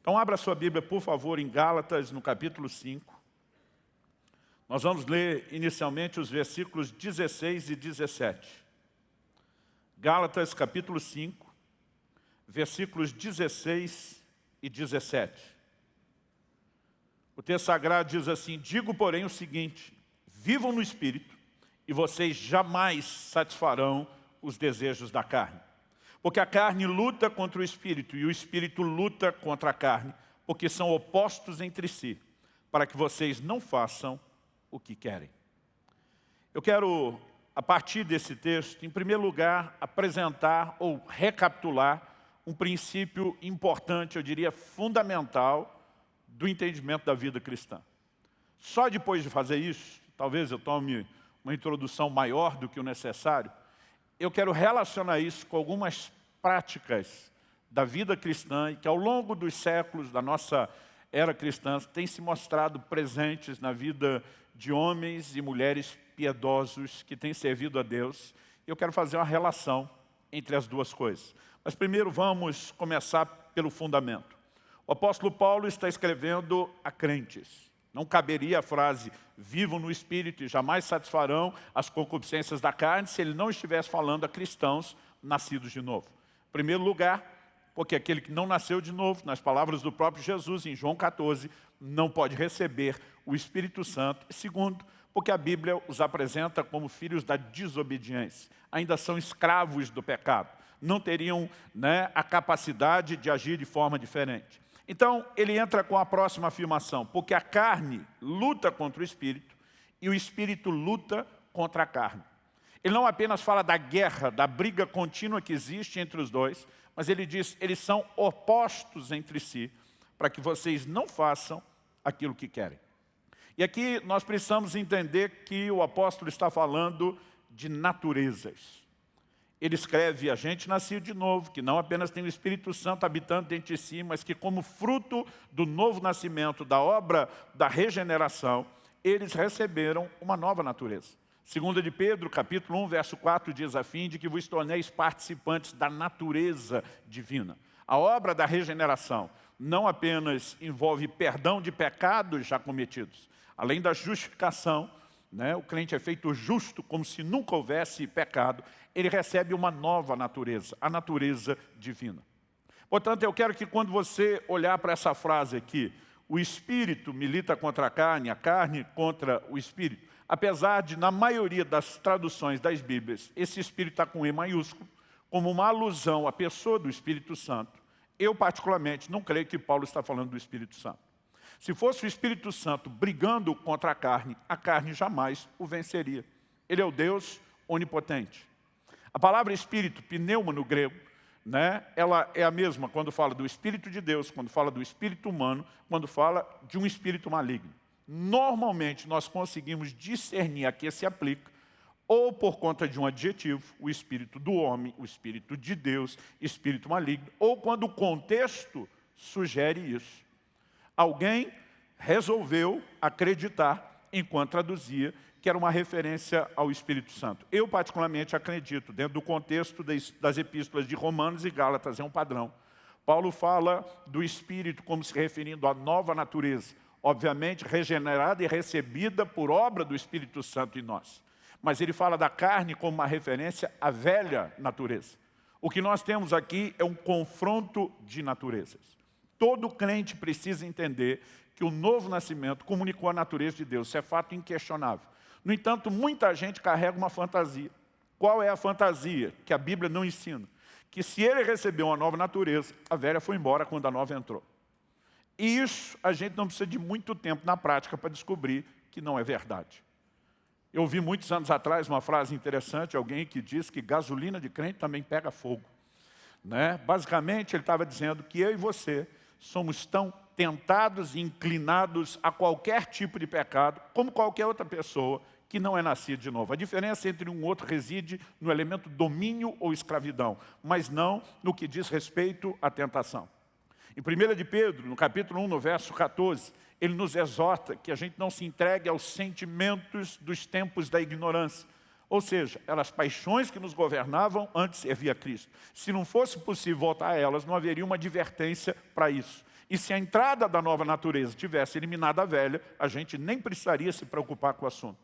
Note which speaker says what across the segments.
Speaker 1: Então abra sua Bíblia, por favor, em Gálatas, no capítulo 5. Nós vamos ler inicialmente os versículos 16 e 17. Gálatas, capítulo 5, versículos 16 e 17. O texto sagrado diz assim, Digo, porém, o seguinte, vivam no Espírito, e vocês jamais satisfarão os desejos da carne. Porque a carne luta contra o Espírito, e o Espírito luta contra a carne, porque são opostos entre si, para que vocês não façam o que querem. Eu quero, a partir desse texto, em primeiro lugar, apresentar ou recapitular um princípio importante, eu diria fundamental, do entendimento da vida cristã. Só depois de fazer isso, talvez eu tome uma introdução maior do que o necessário, eu quero relacionar isso com algumas práticas da vida cristã e que ao longo dos séculos da nossa era cristã têm se mostrado presentes na vida de homens e mulheres piedosos que têm servido a Deus. Eu quero fazer uma relação entre as duas coisas. Mas primeiro vamos começar pelo fundamento. O apóstolo Paulo está escrevendo a crentes. Não caberia a frase, vivam no Espírito e jamais satisfarão as concupiscências da carne, se ele não estivesse falando a cristãos nascidos de novo. Em primeiro lugar, porque aquele que não nasceu de novo, nas palavras do próprio Jesus, em João 14, não pode receber o Espírito Santo. Segundo, porque a Bíblia os apresenta como filhos da desobediência. Ainda são escravos do pecado. Não teriam né, a capacidade de agir de forma diferente. Então, ele entra com a próxima afirmação, porque a carne luta contra o Espírito e o Espírito luta contra a carne. Ele não apenas fala da guerra, da briga contínua que existe entre os dois, mas ele diz, eles são opostos entre si, para que vocês não façam aquilo que querem. E aqui nós precisamos entender que o apóstolo está falando de naturezas. Ele escreve, a gente nasceu de novo, que não apenas tem o Espírito Santo habitando dentro de si, mas que como fruto do novo nascimento, da obra da regeneração, eles receberam uma nova natureza. Segunda de Pedro, capítulo 1, verso 4, diz a fim de que vos torneis participantes da natureza divina. A obra da regeneração não apenas envolve perdão de pecados já cometidos, além da justificação, né, o crente é feito justo como se nunca houvesse pecado, ele recebe uma nova natureza, a natureza divina. Portanto, eu quero que quando você olhar para essa frase aqui, o Espírito milita contra a carne, a carne contra o Espírito, apesar de, na maioria das traduções das Bíblias, esse Espírito está com E maiúsculo, como uma alusão à pessoa do Espírito Santo, eu particularmente não creio que Paulo está falando do Espírito Santo. Se fosse o Espírito Santo brigando contra a carne, a carne jamais o venceria. Ele é o Deus onipotente. A palavra Espírito, pneuma no grego, né, ela é a mesma quando fala do Espírito de Deus, quando fala do Espírito humano, quando fala de um Espírito maligno normalmente nós conseguimos discernir a que se aplica, ou por conta de um adjetivo, o espírito do homem, o espírito de Deus, espírito maligno, ou quando o contexto sugere isso. Alguém resolveu acreditar, enquanto traduzia, que era uma referência ao Espírito Santo. Eu, particularmente, acredito, dentro do contexto das epístolas de Romanos e Gálatas, é um padrão. Paulo fala do Espírito como se referindo à nova natureza, obviamente regenerada e recebida por obra do Espírito Santo em nós. Mas ele fala da carne como uma referência à velha natureza. O que nós temos aqui é um confronto de naturezas. Todo crente precisa entender que o novo nascimento comunicou a natureza de Deus. Isso é fato inquestionável. No entanto, muita gente carrega uma fantasia. Qual é a fantasia que a Bíblia não ensina? Que se ele recebeu uma nova natureza, a velha foi embora quando a nova entrou. E isso a gente não precisa de muito tempo na prática para descobrir que não é verdade. Eu ouvi muitos anos atrás uma frase interessante, alguém que diz que gasolina de crente também pega fogo. Né? Basicamente, ele estava dizendo que eu e você somos tão tentados e inclinados a qualquer tipo de pecado, como qualquer outra pessoa que não é nascida de novo. A diferença entre um outro reside no elemento domínio ou escravidão, mas não no que diz respeito à tentação. Em 1 de Pedro, no capítulo 1, no verso 14, ele nos exorta que a gente não se entregue aos sentimentos dos tempos da ignorância. Ou seja, elas paixões que nos governavam antes de servir a Cristo. Se não fosse possível voltar a elas, não haveria uma advertência para isso. E se a entrada da nova natureza tivesse eliminado a velha, a gente nem precisaria se preocupar com o assunto.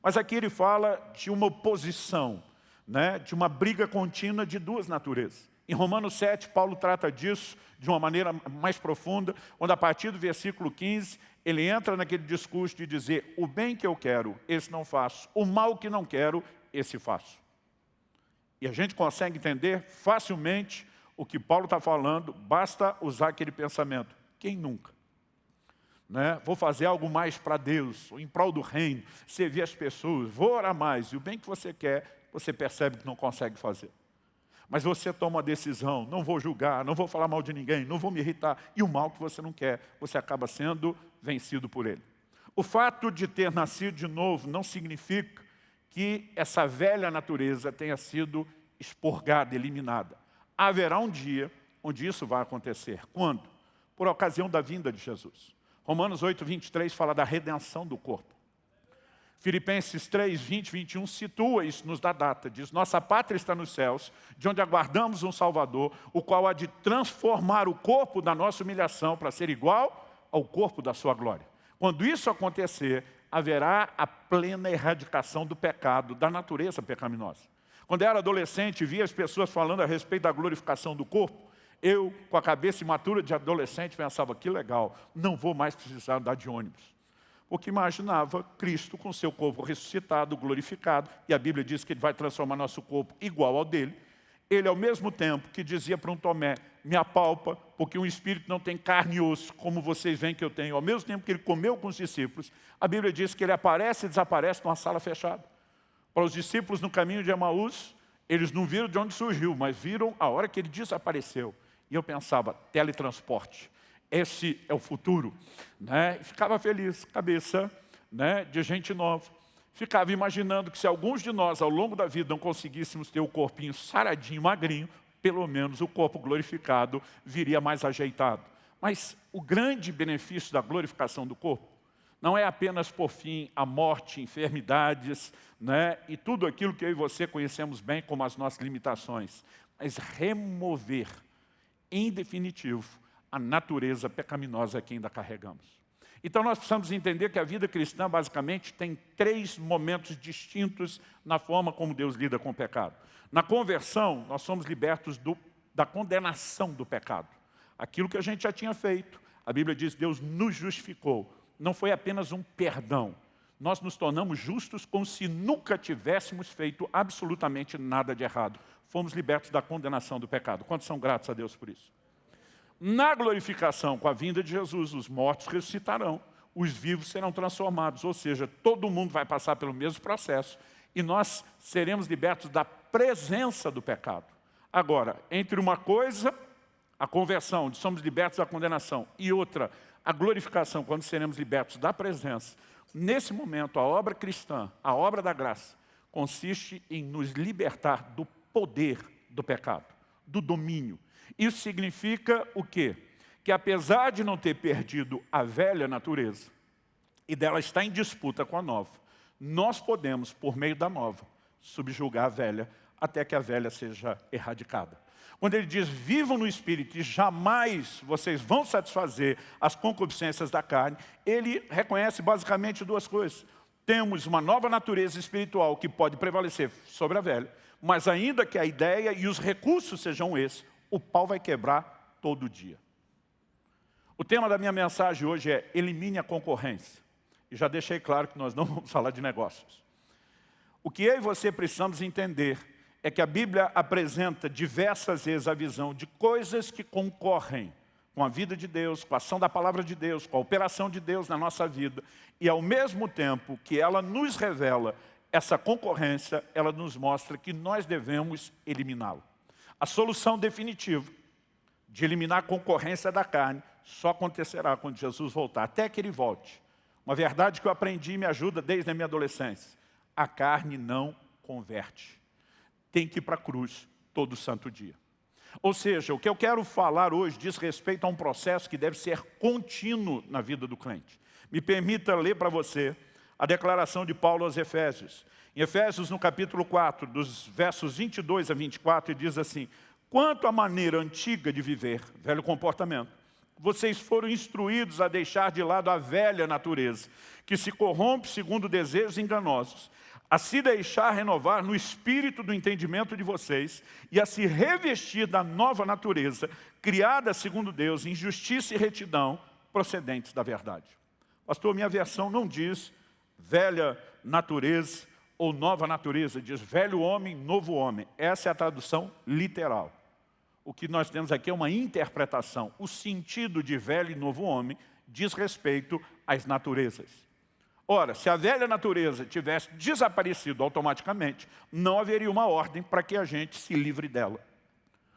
Speaker 1: Mas aqui ele fala de uma oposição, né, de uma briga contínua de duas naturezas. Em Romanos 7, Paulo trata disso de uma maneira mais profunda, onde a partir do versículo 15, ele entra naquele discurso de dizer, o bem que eu quero, esse não faço, o mal que não quero, esse faço. E a gente consegue entender facilmente o que Paulo está falando, basta usar aquele pensamento. Quem nunca? Né? Vou fazer algo mais para Deus, em prol do reino, servir as pessoas, vou orar mais. E o bem que você quer, você percebe que não consegue fazer. Mas você toma uma decisão, não vou julgar, não vou falar mal de ninguém, não vou me irritar. E o mal que você não quer, você acaba sendo vencido por ele. O fato de ter nascido de novo não significa que essa velha natureza tenha sido expurgada, eliminada. Haverá um dia onde isso vai acontecer. Quando? Por ocasião da vinda de Jesus. Romanos 8, 23 fala da redenção do corpo. Filipenses 3, 20, 21 situa isso, nos dá data. Diz, nossa pátria está nos céus, de onde aguardamos um Salvador, o qual há de transformar o corpo da nossa humilhação para ser igual ao corpo da sua glória. Quando isso acontecer, haverá a plena erradicação do pecado, da natureza pecaminosa. Quando eu era adolescente, via as pessoas falando a respeito da glorificação do corpo, eu, com a cabeça imatura de adolescente, pensava, que legal, não vou mais precisar andar de ônibus porque imaginava Cristo com seu corpo ressuscitado, glorificado, e a Bíblia diz que ele vai transformar nosso corpo igual ao dele. Ele, ao mesmo tempo que dizia para um Tomé, me apalpa, porque um espírito não tem carne e osso, como vocês veem que eu tenho. Ao mesmo tempo que ele comeu com os discípulos, a Bíblia diz que ele aparece e desaparece numa sala fechada. Para os discípulos no caminho de Emaús, eles não viram de onde surgiu, mas viram a hora que ele desapareceu. E eu pensava, teletransporte esse é o futuro. Né? Ficava feliz, cabeça né, de gente nova. Ficava imaginando que se alguns de nós, ao longo da vida, não conseguíssemos ter o corpinho saradinho, magrinho, pelo menos o corpo glorificado viria mais ajeitado. Mas o grande benefício da glorificação do corpo não é apenas por fim a morte, enfermidades né, e tudo aquilo que eu e você conhecemos bem como as nossas limitações, mas remover, em definitivo, a natureza pecaminosa que ainda carregamos. Então nós precisamos entender que a vida cristã basicamente tem três momentos distintos na forma como Deus lida com o pecado. Na conversão, nós somos libertos do, da condenação do pecado. Aquilo que a gente já tinha feito. A Bíblia diz que Deus nos justificou. Não foi apenas um perdão. Nós nos tornamos justos como se nunca tivéssemos feito absolutamente nada de errado. Fomos libertos da condenação do pecado. Quantos são gratos a Deus por isso? Na glorificação, com a vinda de Jesus, os mortos ressuscitarão, os vivos serão transformados, ou seja, todo mundo vai passar pelo mesmo processo e nós seremos libertos da presença do pecado. Agora, entre uma coisa, a conversão, onde somos libertos da condenação, e outra, a glorificação, quando seremos libertos da presença, nesse momento, a obra cristã, a obra da graça, consiste em nos libertar do poder do pecado, do domínio, isso significa o quê? Que apesar de não ter perdido a velha natureza, e dela estar em disputa com a nova, nós podemos, por meio da nova, subjugar a velha, até que a velha seja erradicada. Quando ele diz, vivam no Espírito e jamais vocês vão satisfazer as concupiscências da carne, ele reconhece basicamente duas coisas. Temos uma nova natureza espiritual que pode prevalecer sobre a velha, mas ainda que a ideia e os recursos sejam esses, o pau vai quebrar todo dia. O tema da minha mensagem hoje é elimine a concorrência. E já deixei claro que nós não vamos falar de negócios. O que eu e você precisamos entender é que a Bíblia apresenta diversas vezes a visão de coisas que concorrem com a vida de Deus, com a ação da palavra de Deus, com a operação de Deus na nossa vida. E ao mesmo tempo que ela nos revela essa concorrência, ela nos mostra que nós devemos eliminá-la. A solução definitiva de eliminar a concorrência da carne só acontecerá quando Jesus voltar, até que ele volte. Uma verdade que eu aprendi e me ajuda desde a minha adolescência. A carne não converte. Tem que ir para a cruz todo santo dia. Ou seja, o que eu quero falar hoje diz respeito a um processo que deve ser contínuo na vida do crente. Me permita ler para você a declaração de Paulo aos Efésios. Em Efésios, no capítulo 4, dos versos 22 a 24, ele diz assim, Quanto à maneira antiga de viver, velho comportamento, vocês foram instruídos a deixar de lado a velha natureza, que se corrompe segundo desejos enganosos, a se deixar renovar no espírito do entendimento de vocês e a se revestir da nova natureza, criada segundo Deus, em justiça e retidão, procedentes da verdade. Pastor, minha versão não diz velha natureza ou nova natureza, diz velho homem, novo homem. Essa é a tradução literal. O que nós temos aqui é uma interpretação. O sentido de velho e novo homem diz respeito às naturezas. Ora, se a velha natureza tivesse desaparecido automaticamente, não haveria uma ordem para que a gente se livre dela.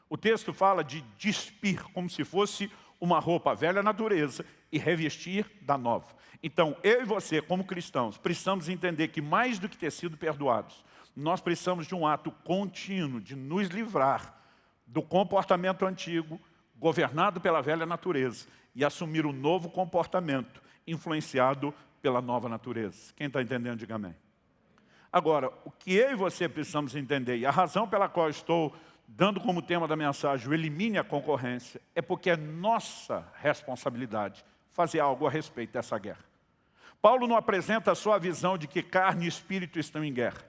Speaker 1: O texto fala de despir, como se fosse uma roupa velha natureza e revestir da nova. Então, eu e você, como cristãos, precisamos entender que mais do que ter sido perdoados, nós precisamos de um ato contínuo de nos livrar do comportamento antigo, governado pela velha natureza, e assumir um novo comportamento, influenciado pela nova natureza. Quem está entendendo, diga amém. Agora, o que eu e você precisamos entender, e a razão pela qual estou dando como tema da mensagem o elimine a concorrência, é porque é nossa responsabilidade fazer algo a respeito dessa guerra. Paulo não apresenta só a visão de que carne e espírito estão em guerra.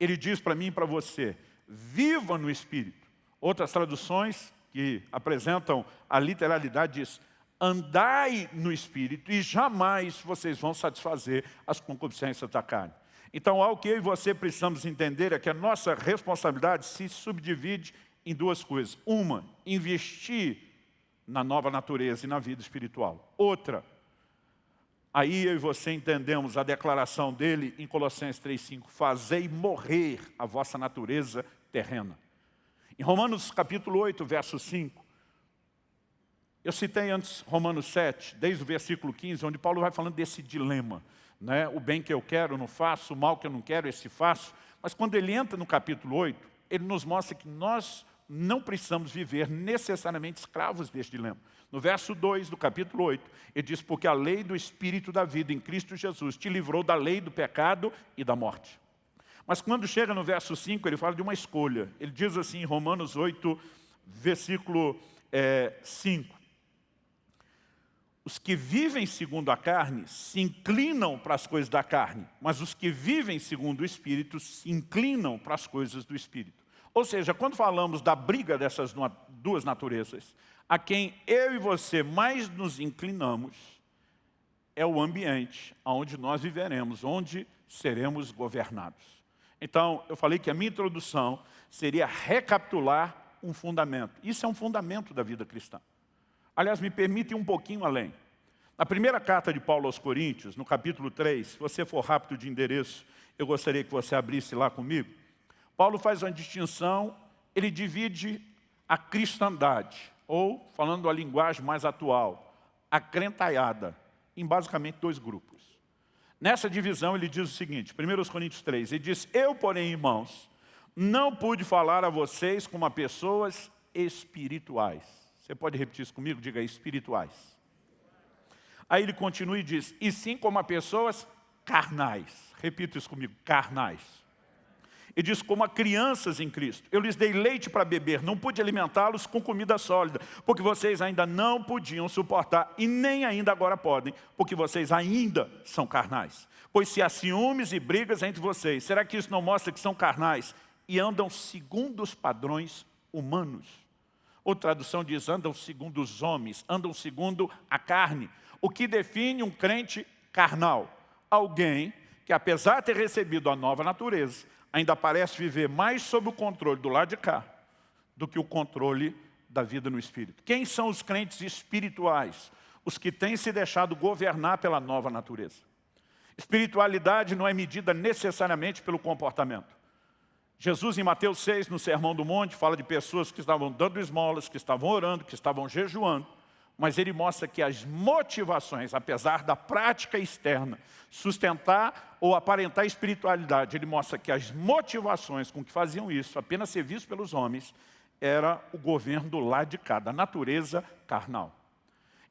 Speaker 1: Ele diz para mim e para você, viva no espírito. Outras traduções que apresentam a literalidade diz, andai no espírito e jamais vocês vão satisfazer as concupiscências da carne. Então, algo que eu e você precisamos entender é que a nossa responsabilidade se subdivide em duas coisas. Uma, investir na nova natureza e na vida espiritual. Outra, aí eu e você entendemos a declaração dele em Colossenses 3,5, fazei morrer a vossa natureza terrena. Em Romanos capítulo 8, verso 5, eu citei antes Romanos 7, desde o versículo 15, onde Paulo vai falando desse dilema né? o bem que eu quero não faço, o mal que eu não quero esse faço. Mas quando ele entra no capítulo 8, ele nos mostra que nós não precisamos viver necessariamente escravos deste dilema. No verso 2 do capítulo 8, ele diz, porque a lei do Espírito da vida em Cristo Jesus te livrou da lei do pecado e da morte. Mas quando chega no verso 5, ele fala de uma escolha. Ele diz assim em Romanos 8, versículo é, 5, os que vivem segundo a carne se inclinam para as coisas da carne, mas os que vivem segundo o Espírito se inclinam para as coisas do Espírito. Ou seja, quando falamos da briga dessas duas naturezas, a quem eu e você mais nos inclinamos é o ambiente onde nós viveremos, onde seremos governados. Então, eu falei que a minha introdução seria recapitular um fundamento. Isso é um fundamento da vida cristã. Aliás, me permite um pouquinho além. Na primeira carta de Paulo aos Coríntios, no capítulo 3, se você for rápido de endereço, eu gostaria que você abrisse lá comigo. Paulo faz uma distinção, ele divide a cristandade, ou, falando a linguagem mais atual, a crentaiada, em basicamente dois grupos. Nessa divisão ele diz o seguinte, 1 Coríntios 3, ele diz, eu, porém, irmãos, não pude falar a vocês como a pessoas espirituais você pode repetir isso comigo? Diga espirituais. Aí ele continua e diz, e sim como a pessoas carnais. Repita isso comigo, carnais. E diz, como a crianças em Cristo. Eu lhes dei leite para beber, não pude alimentá-los com comida sólida, porque vocês ainda não podiam suportar, e nem ainda agora podem, porque vocês ainda são carnais. Pois se há ciúmes e brigas entre vocês, será que isso não mostra que são carnais e andam segundo os padrões humanos? Outra tradução diz, andam segundo os homens, andam segundo a carne. O que define um crente carnal? Alguém que, apesar de ter recebido a nova natureza, ainda parece viver mais sob o controle do lado de cá do que o controle da vida no Espírito. Quem são os crentes espirituais? Os que têm se deixado governar pela nova natureza. Espiritualidade não é medida necessariamente pelo comportamento. Jesus, em Mateus 6, no Sermão do Monte, fala de pessoas que estavam dando esmolas, que estavam orando, que estavam jejuando, mas ele mostra que as motivações, apesar da prática externa, sustentar ou aparentar espiritualidade, ele mostra que as motivações com que faziam isso, apenas ser visto pelos homens, era o governo lado de cá, da natureza carnal.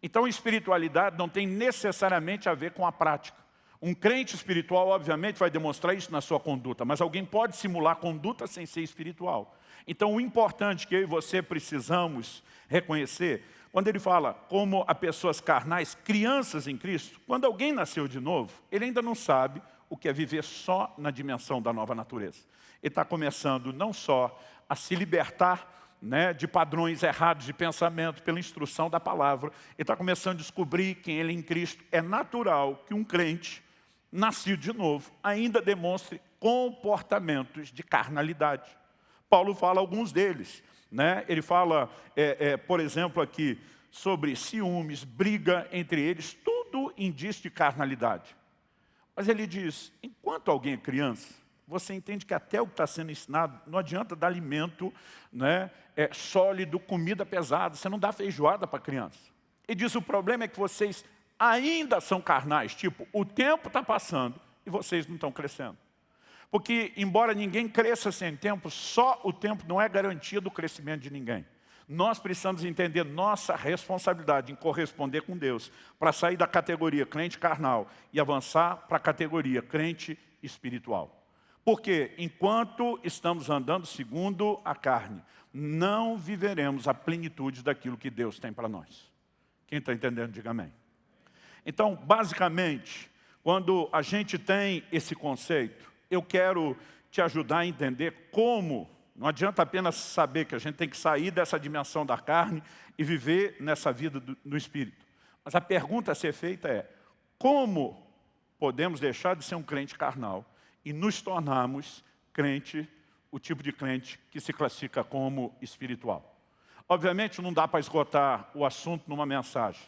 Speaker 1: Então, espiritualidade não tem necessariamente a ver com a prática. Um crente espiritual, obviamente, vai demonstrar isso na sua conduta, mas alguém pode simular conduta sem ser espiritual. Então, o importante que eu e você precisamos reconhecer, quando ele fala como a pessoas carnais, crianças em Cristo, quando alguém nasceu de novo, ele ainda não sabe o que é viver só na dimensão da nova natureza. Ele está começando não só a se libertar né, de padrões errados de pensamento pela instrução da palavra, ele está começando a descobrir quem ele é em Cristo. É natural que um crente, nascido de novo, ainda demonstre comportamentos de carnalidade. Paulo fala alguns deles. Né? Ele fala, é, é, por exemplo, aqui, sobre ciúmes, briga entre eles, tudo indício de carnalidade. Mas ele diz, enquanto alguém é criança, você entende que até o que está sendo ensinado, não adianta dar alimento né, é, sólido, comida pesada, você não dá feijoada para criança. Ele diz, o problema é que vocês ainda são carnais, tipo, o tempo está passando e vocês não estão crescendo. Porque, embora ninguém cresça sem tempo, só o tempo não é garantia do crescimento de ninguém. Nós precisamos entender nossa responsabilidade em corresponder com Deus, para sair da categoria crente carnal e avançar para a categoria crente espiritual. Porque, enquanto estamos andando segundo a carne, não viveremos a plenitude daquilo que Deus tem para nós. Quem está entendendo, diga amém. Então, basicamente, quando a gente tem esse conceito, eu quero te ajudar a entender como, não adianta apenas saber que a gente tem que sair dessa dimensão da carne e viver nessa vida do, no Espírito. Mas a pergunta a ser feita é, como podemos deixar de ser um crente carnal e nos tornarmos crente, o tipo de crente que se classifica como espiritual? Obviamente não dá para esgotar o assunto numa mensagem.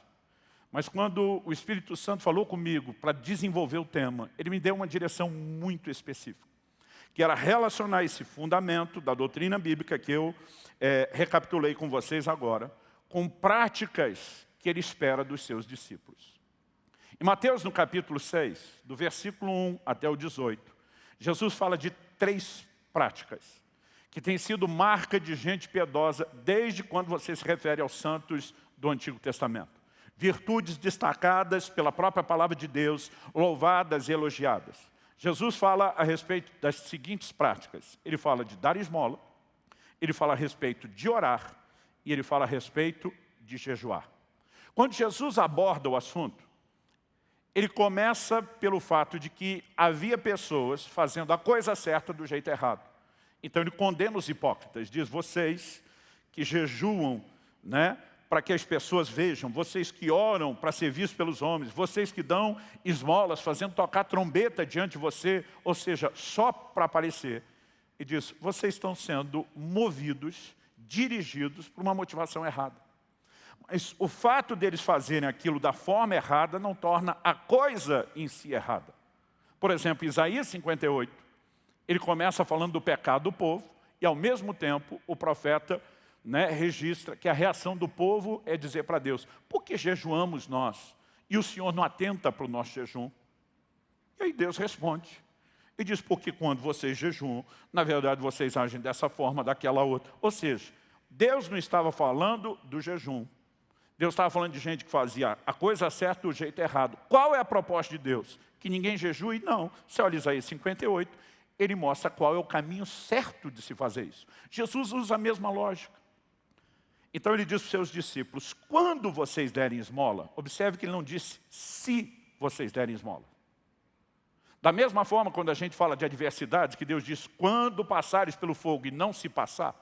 Speaker 1: Mas quando o Espírito Santo falou comigo para desenvolver o tema, ele me deu uma direção muito específica, que era relacionar esse fundamento da doutrina bíblica que eu é, recapitulei com vocês agora, com práticas que ele espera dos seus discípulos. Em Mateus, no capítulo 6, do versículo 1 até o 18, Jesus fala de três práticas que têm sido marca de gente piedosa desde quando você se refere aos santos do Antigo Testamento virtudes destacadas pela própria palavra de Deus, louvadas e elogiadas. Jesus fala a respeito das seguintes práticas. Ele fala de dar esmola, ele fala a respeito de orar e ele fala a respeito de jejuar. Quando Jesus aborda o assunto, ele começa pelo fato de que havia pessoas fazendo a coisa certa do jeito errado. Então ele condena os hipócritas, diz, vocês que jejuam, né, para que as pessoas vejam, vocês que oram para ser vistos pelos homens, vocês que dão esmolas, fazendo tocar trombeta diante de você, ou seja, só para aparecer. E diz, vocês estão sendo movidos, dirigidos por uma motivação errada. Mas o fato deles fazerem aquilo da forma errada não torna a coisa em si errada. Por exemplo, Isaías 58, ele começa falando do pecado do povo, e ao mesmo tempo o profeta né, registra que a reação do povo é dizer para Deus, por que jejuamos nós? E o Senhor não atenta para o nosso jejum? E aí Deus responde. E diz, porque quando vocês jejuam, na verdade vocês agem dessa forma, daquela outra. Ou seja, Deus não estava falando do jejum. Deus estava falando de gente que fazia a coisa certa do jeito errado. Qual é a proposta de Deus? Que ninguém jejue? Não. Você olha Isaías 58, ele mostra qual é o caminho certo de se fazer isso. Jesus usa a mesma lógica. Então ele diz para os seus discípulos, quando vocês derem esmola, observe que ele não disse se vocês derem esmola. Da mesma forma, quando a gente fala de adversidades, que Deus diz, quando passares pelo fogo e não se passar,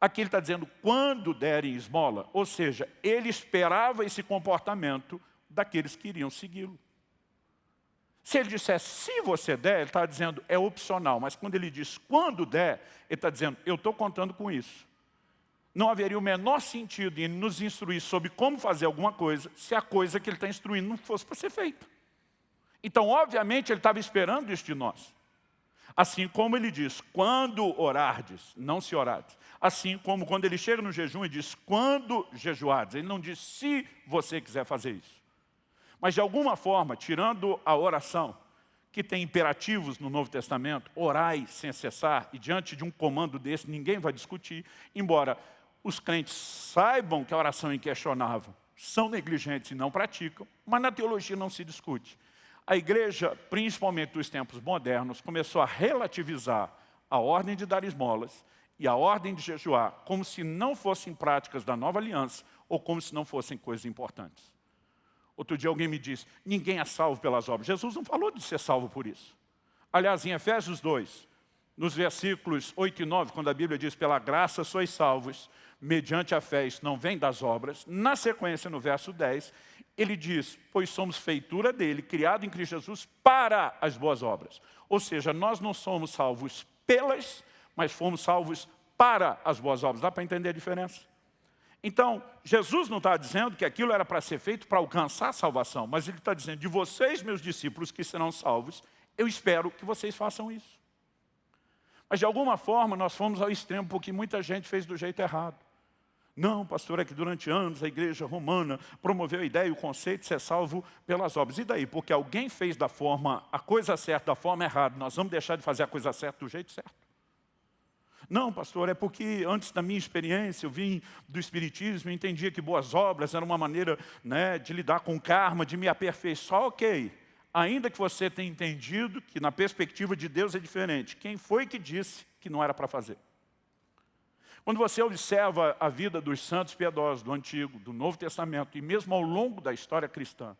Speaker 1: aqui ele está dizendo, quando derem esmola, ou seja, ele esperava esse comportamento daqueles que iriam segui-lo. Se ele disser, se você der, ele está dizendo, é opcional, mas quando ele diz, quando der, ele está dizendo, eu estou contando com isso não haveria o menor sentido em nos instruir sobre como fazer alguma coisa se a coisa que ele está instruindo não fosse para ser feita. Então, obviamente, ele estava esperando isso de nós. Assim como ele diz, quando orardes, não se orardes. Assim como quando ele chega no jejum e diz, quando jejuardes. Ele não diz se você quiser fazer isso. Mas de alguma forma, tirando a oração, que tem imperativos no Novo Testamento, orai sem cessar, e diante de um comando desse ninguém vai discutir, embora os crentes saibam que a oração é inquestionável, são negligentes e não praticam, mas na teologia não se discute. A igreja, principalmente dos tempos modernos, começou a relativizar a ordem de dar esmolas e a ordem de jejuar, como se não fossem práticas da nova aliança, ou como se não fossem coisas importantes. Outro dia alguém me disse, ninguém é salvo pelas obras. Jesus não falou de ser salvo por isso. Aliás, em Efésios 2, nos versículos 8 e 9, quando a Bíblia diz, pela graça sois salvos, mediante a fé, isso não vem das obras. Na sequência, no verso 10, ele diz, pois somos feitura dele, criado em Cristo Jesus para as boas obras. Ou seja, nós não somos salvos pelas, mas fomos salvos para as boas obras. Dá para entender a diferença? Então, Jesus não está dizendo que aquilo era para ser feito para alcançar a salvação, mas Ele está dizendo, de vocês, meus discípulos, que serão salvos, eu espero que vocês façam isso. Mas, de alguma forma, nós fomos ao extremo, porque muita gente fez do jeito errado. Não, pastor, é que durante anos a igreja romana promoveu a ideia e o conceito de ser salvo pelas obras. E daí? Porque alguém fez da forma, a coisa certa da forma errada, nós vamos deixar de fazer a coisa certa do jeito certo? Não, pastor, é porque antes da minha experiência, eu vim do Espiritismo e entendia que boas obras eram uma maneira né, de lidar com o karma, de me aperfeiçoar. Ok, ainda que você tenha entendido que na perspectiva de Deus é diferente. Quem foi que disse que não era para fazer? Quando você observa a vida dos santos piedosos do Antigo, do Novo Testamento, e mesmo ao longo da história cristã,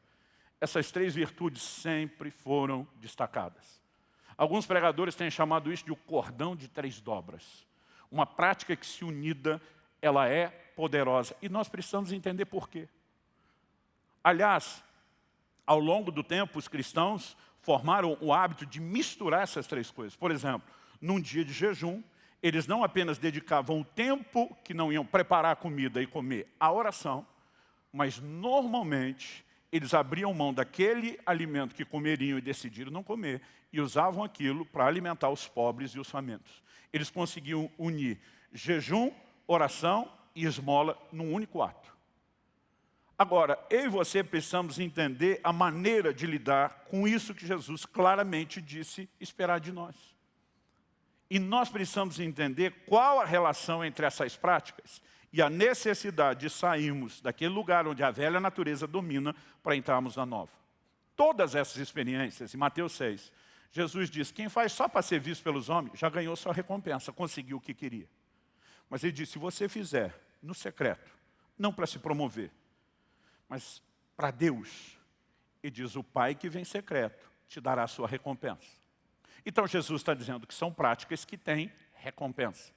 Speaker 1: essas três virtudes sempre foram destacadas. Alguns pregadores têm chamado isso de o cordão de três dobras. Uma prática que, se unida, ela é poderosa. E nós precisamos entender por quê. Aliás, ao longo do tempo, os cristãos formaram o hábito de misturar essas três coisas. Por exemplo, num dia de jejum, eles não apenas dedicavam o tempo que não iam preparar a comida e comer à oração, mas normalmente eles abriam mão daquele alimento que comeriam e decidiram não comer e usavam aquilo para alimentar os pobres e os famintos. Eles conseguiam unir jejum, oração e esmola num único ato. Agora, eu e você precisamos entender a maneira de lidar com isso que Jesus claramente disse esperar de nós. E nós precisamos entender qual a relação entre essas práticas e a necessidade de sairmos daquele lugar onde a velha natureza domina para entrarmos na nova. Todas essas experiências, em Mateus 6, Jesus diz, quem faz só para ser visto pelos homens, já ganhou sua recompensa, conseguiu o que queria. Mas ele disse, se você fizer no secreto, não para se promover, mas para Deus, e diz, o Pai que vem secreto te dará a sua recompensa. Então Jesus está dizendo que são práticas que têm recompensa.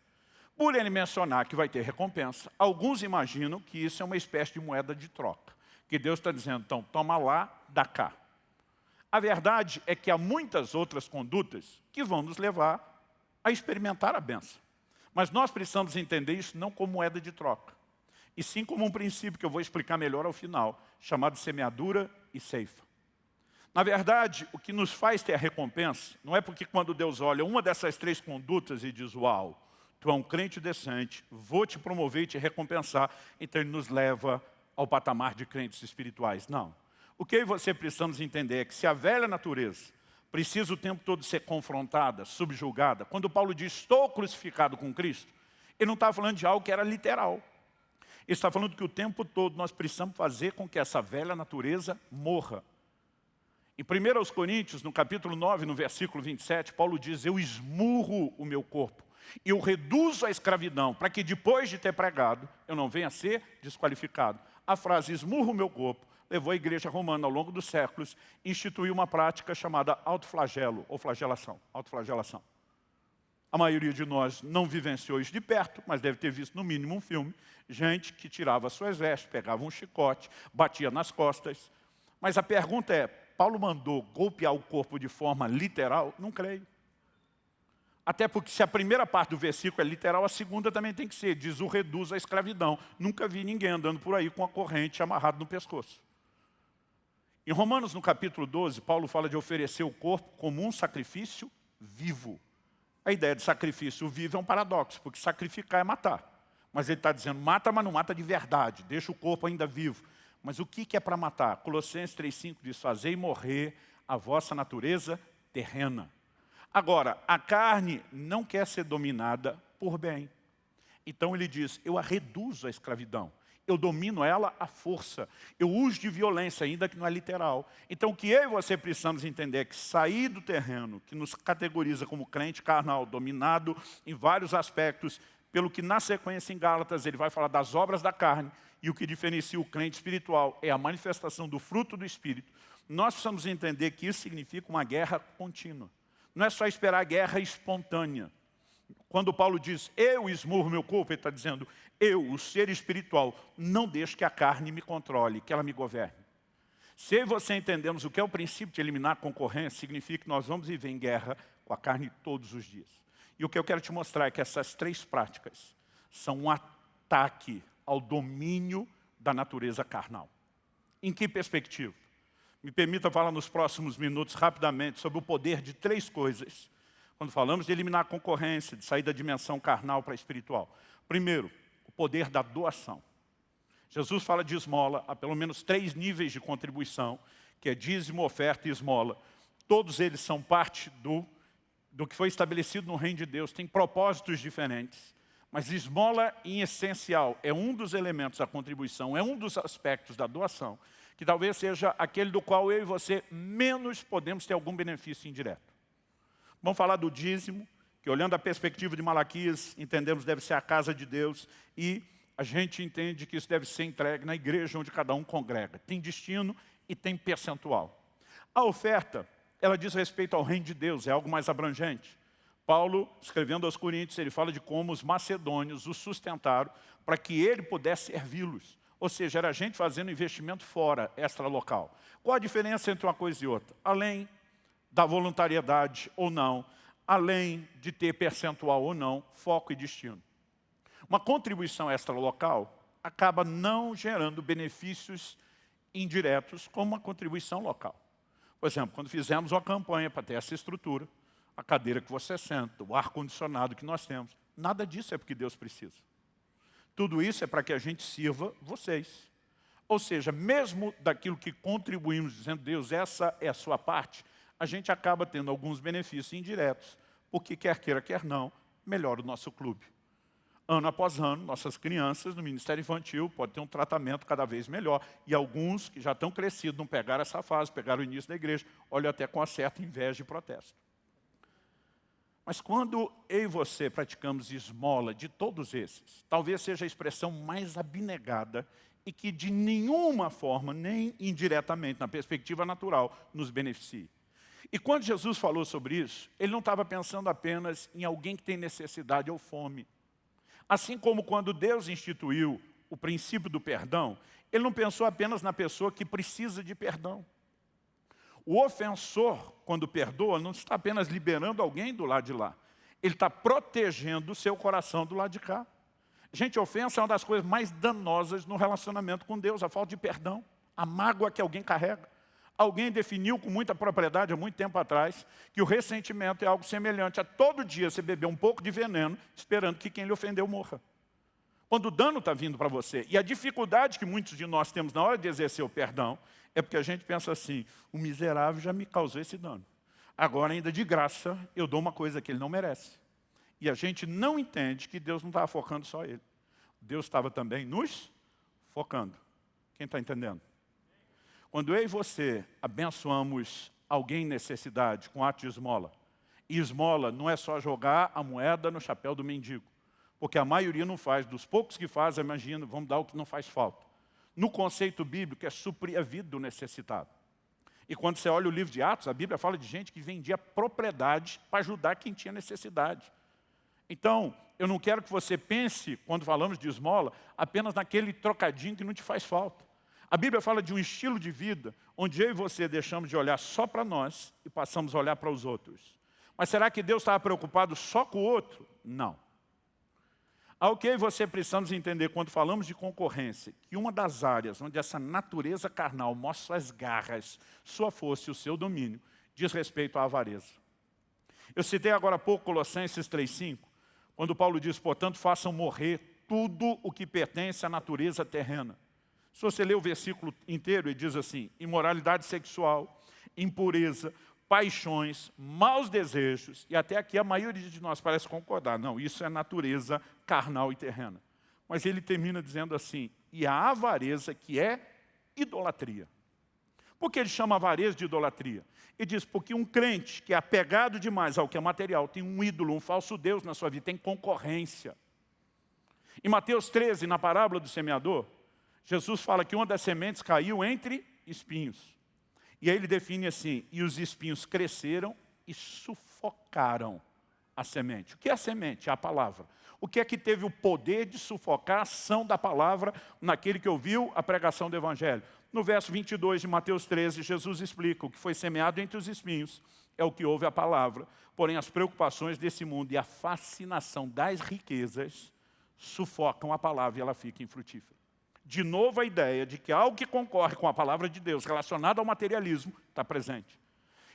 Speaker 1: Por ele mencionar que vai ter recompensa, alguns imaginam que isso é uma espécie de moeda de troca. Que Deus está dizendo, então, toma lá, dá cá. A verdade é que há muitas outras condutas que vão nos levar a experimentar a benção. Mas nós precisamos entender isso não como moeda de troca, e sim como um princípio que eu vou explicar melhor ao final, chamado semeadura e ceifa. Na verdade, o que nos faz ter a recompensa, não é porque quando Deus olha uma dessas três condutas e diz, uau, tu é um crente decente, vou te promover e te recompensar, então ele nos leva ao patamar de crentes espirituais. Não. O que eu e você precisamos entender é que se a velha natureza precisa o tempo todo ser confrontada, subjugada, quando Paulo diz, estou crucificado com Cristo, ele não está falando de algo que era literal. Ele está falando que o tempo todo nós precisamos fazer com que essa velha natureza morra. Em 1 Coríntios, no capítulo 9, no versículo 27, Paulo diz, eu esmurro o meu corpo eu reduzo a escravidão para que depois de ter pregado, eu não venha a ser desqualificado. A frase esmurro o meu corpo levou a igreja romana ao longo dos séculos a instituir uma prática chamada autoflagelo ou flagelação. Autoflagelação. A maioria de nós não vivenciou isso de perto, mas deve ter visto no mínimo um filme. Gente que tirava suas vestes, pegava um chicote, batia nas costas. Mas a pergunta é, Paulo mandou golpear o corpo de forma literal? Não creio. Até porque se a primeira parte do versículo é literal, a segunda também tem que ser. Diz o reduz a escravidão. Nunca vi ninguém andando por aí com a corrente amarrado no pescoço. Em Romanos, no capítulo 12, Paulo fala de oferecer o corpo como um sacrifício vivo. A ideia de sacrifício vivo é um paradoxo, porque sacrificar é matar. Mas ele está dizendo, mata, mas não mata de verdade, deixa o corpo ainda vivo. Mas o que é para matar? Colossenses 3,5 diz, fazei morrer a vossa natureza terrena. Agora, a carne não quer ser dominada por bem. Então ele diz, eu a reduzo à escravidão. Eu domino ela à força. Eu uso de violência, ainda que não é literal. Então o que eu e você precisamos entender é que sair do terreno, que nos categoriza como crente carnal, dominado em vários aspectos, pelo que na sequência em Gálatas ele vai falar das obras da carne, e o que diferencia o crente espiritual é a manifestação do fruto do Espírito, nós precisamos entender que isso significa uma guerra contínua. Não é só esperar a guerra espontânea. Quando Paulo diz, eu esmurro meu corpo, ele está dizendo, eu, o ser espiritual, não deixo que a carne me controle, que ela me governe. Se você entendemos o que é o princípio de eliminar a concorrência, significa que nós vamos viver em guerra com a carne todos os dias. E o que eu quero te mostrar é que essas três práticas são um ataque ao domínio da natureza carnal. Em que perspectiva? Me permita falar nos próximos minutos, rapidamente, sobre o poder de três coisas. Quando falamos de eliminar a concorrência, de sair da dimensão carnal para a espiritual. Primeiro, o poder da doação. Jesus fala de esmola, há pelo menos três níveis de contribuição, que é dízimo, oferta e esmola. Todos eles são parte do, do que foi estabelecido no reino de Deus, têm propósitos diferentes. Mas esmola, em essencial, é um dos elementos da contribuição, é um dos aspectos da doação, que talvez seja aquele do qual eu e você menos podemos ter algum benefício indireto. Vamos falar do dízimo, que olhando a perspectiva de Malaquias, entendemos deve ser a casa de Deus, e a gente entende que isso deve ser entregue na igreja onde cada um congrega. Tem destino e tem percentual. A oferta, ela diz respeito ao reino de Deus, é algo mais abrangente. Paulo, escrevendo aos Coríntios, ele fala de como os macedônios o sustentaram para que ele pudesse servi-los. Ou seja, era gente fazendo investimento fora, extra-local. Qual a diferença entre uma coisa e outra? Além da voluntariedade ou não, além de ter percentual ou não, foco e destino. Uma contribuição extra-local acaba não gerando benefícios indiretos como uma contribuição local. Por exemplo, quando fizemos uma campanha para ter essa estrutura, a cadeira que você senta, o ar-condicionado que nós temos, nada disso é porque Deus precisa. Tudo isso é para que a gente sirva vocês. Ou seja, mesmo daquilo que contribuímos, dizendo, Deus, essa é a sua parte, a gente acaba tendo alguns benefícios indiretos, porque quer queira, quer não, melhora o nosso clube. Ano após ano, nossas crianças no Ministério Infantil podem ter um tratamento cada vez melhor. E alguns que já estão crescidos não pegaram essa fase, pegaram o início da igreja, olham até com uma certa inveja e protesto. Mas quando eu e você praticamos esmola de todos esses, talvez seja a expressão mais abnegada e que de nenhuma forma, nem indiretamente, na perspectiva natural, nos beneficie. E quando Jesus falou sobre isso, ele não estava pensando apenas em alguém que tem necessidade ou fome. Assim como quando Deus instituiu o princípio do perdão, ele não pensou apenas na pessoa que precisa de perdão. O ofensor, quando perdoa, não está apenas liberando alguém do lado de lá. Ele está protegendo o seu coração do lado de cá. Gente, ofensa é uma das coisas mais danosas no relacionamento com Deus, a falta de perdão, a mágoa que alguém carrega. Alguém definiu com muita propriedade, há muito tempo atrás, que o ressentimento é algo semelhante a todo dia você beber um pouco de veneno, esperando que quem lhe ofendeu morra. Quando o dano está vindo para você, e a dificuldade que muitos de nós temos na hora de exercer o perdão, é porque a gente pensa assim, o miserável já me causou esse dano. Agora, ainda de graça, eu dou uma coisa que ele não merece. E a gente não entende que Deus não estava focando só ele. Deus estava também nos focando. Quem está entendendo? Quando eu e você abençoamos alguém em necessidade com ato de esmola, e esmola não é só jogar a moeda no chapéu do mendigo, porque a maioria não faz, dos poucos que fazem, imagina, vamos dar o que não faz falta no conceito bíblico, é suprir a vida do necessitado. E quando você olha o livro de Atos, a Bíblia fala de gente que vendia propriedade para ajudar quem tinha necessidade. Então, eu não quero que você pense, quando falamos de esmola, apenas naquele trocadinho que não te faz falta. A Bíblia fala de um estilo de vida onde eu e você deixamos de olhar só para nós e passamos a olhar para os outros. Mas será que Deus estava preocupado só com o outro? Não. Ao que você precisamos entender quando falamos de concorrência, que uma das áreas onde essa natureza carnal mostra suas garras, sua força e o seu domínio, diz respeito à avareza. Eu citei agora há pouco Colossenses 3,5, quando Paulo diz, portanto, façam morrer tudo o que pertence à natureza terrena. Se você ler o versículo inteiro, ele diz assim, imoralidade sexual, impureza, paixões, maus desejos, e até aqui a maioria de nós parece concordar, não, isso é natureza carnal e terrena. Mas ele termina dizendo assim, e a avareza que é idolatria. Por que ele chama avareza de idolatria? Ele diz, porque um crente que é apegado demais ao que é material, tem um ídolo, um falso Deus na sua vida, tem concorrência. Em Mateus 13, na parábola do semeador, Jesus fala que uma das sementes caiu entre espinhos. E aí ele define assim, e os espinhos cresceram e sufocaram a semente. O que é a semente? É a palavra. O que é que teve o poder de sufocar a ação da palavra naquele que ouviu a pregação do Evangelho? No verso 22 de Mateus 13, Jesus explica o que foi semeado entre os espinhos é o que ouve a palavra, porém as preocupações desse mundo e a fascinação das riquezas sufocam a palavra e ela fica infrutífera. De novo a ideia de que algo que concorre com a palavra de Deus relacionado ao materialismo está presente.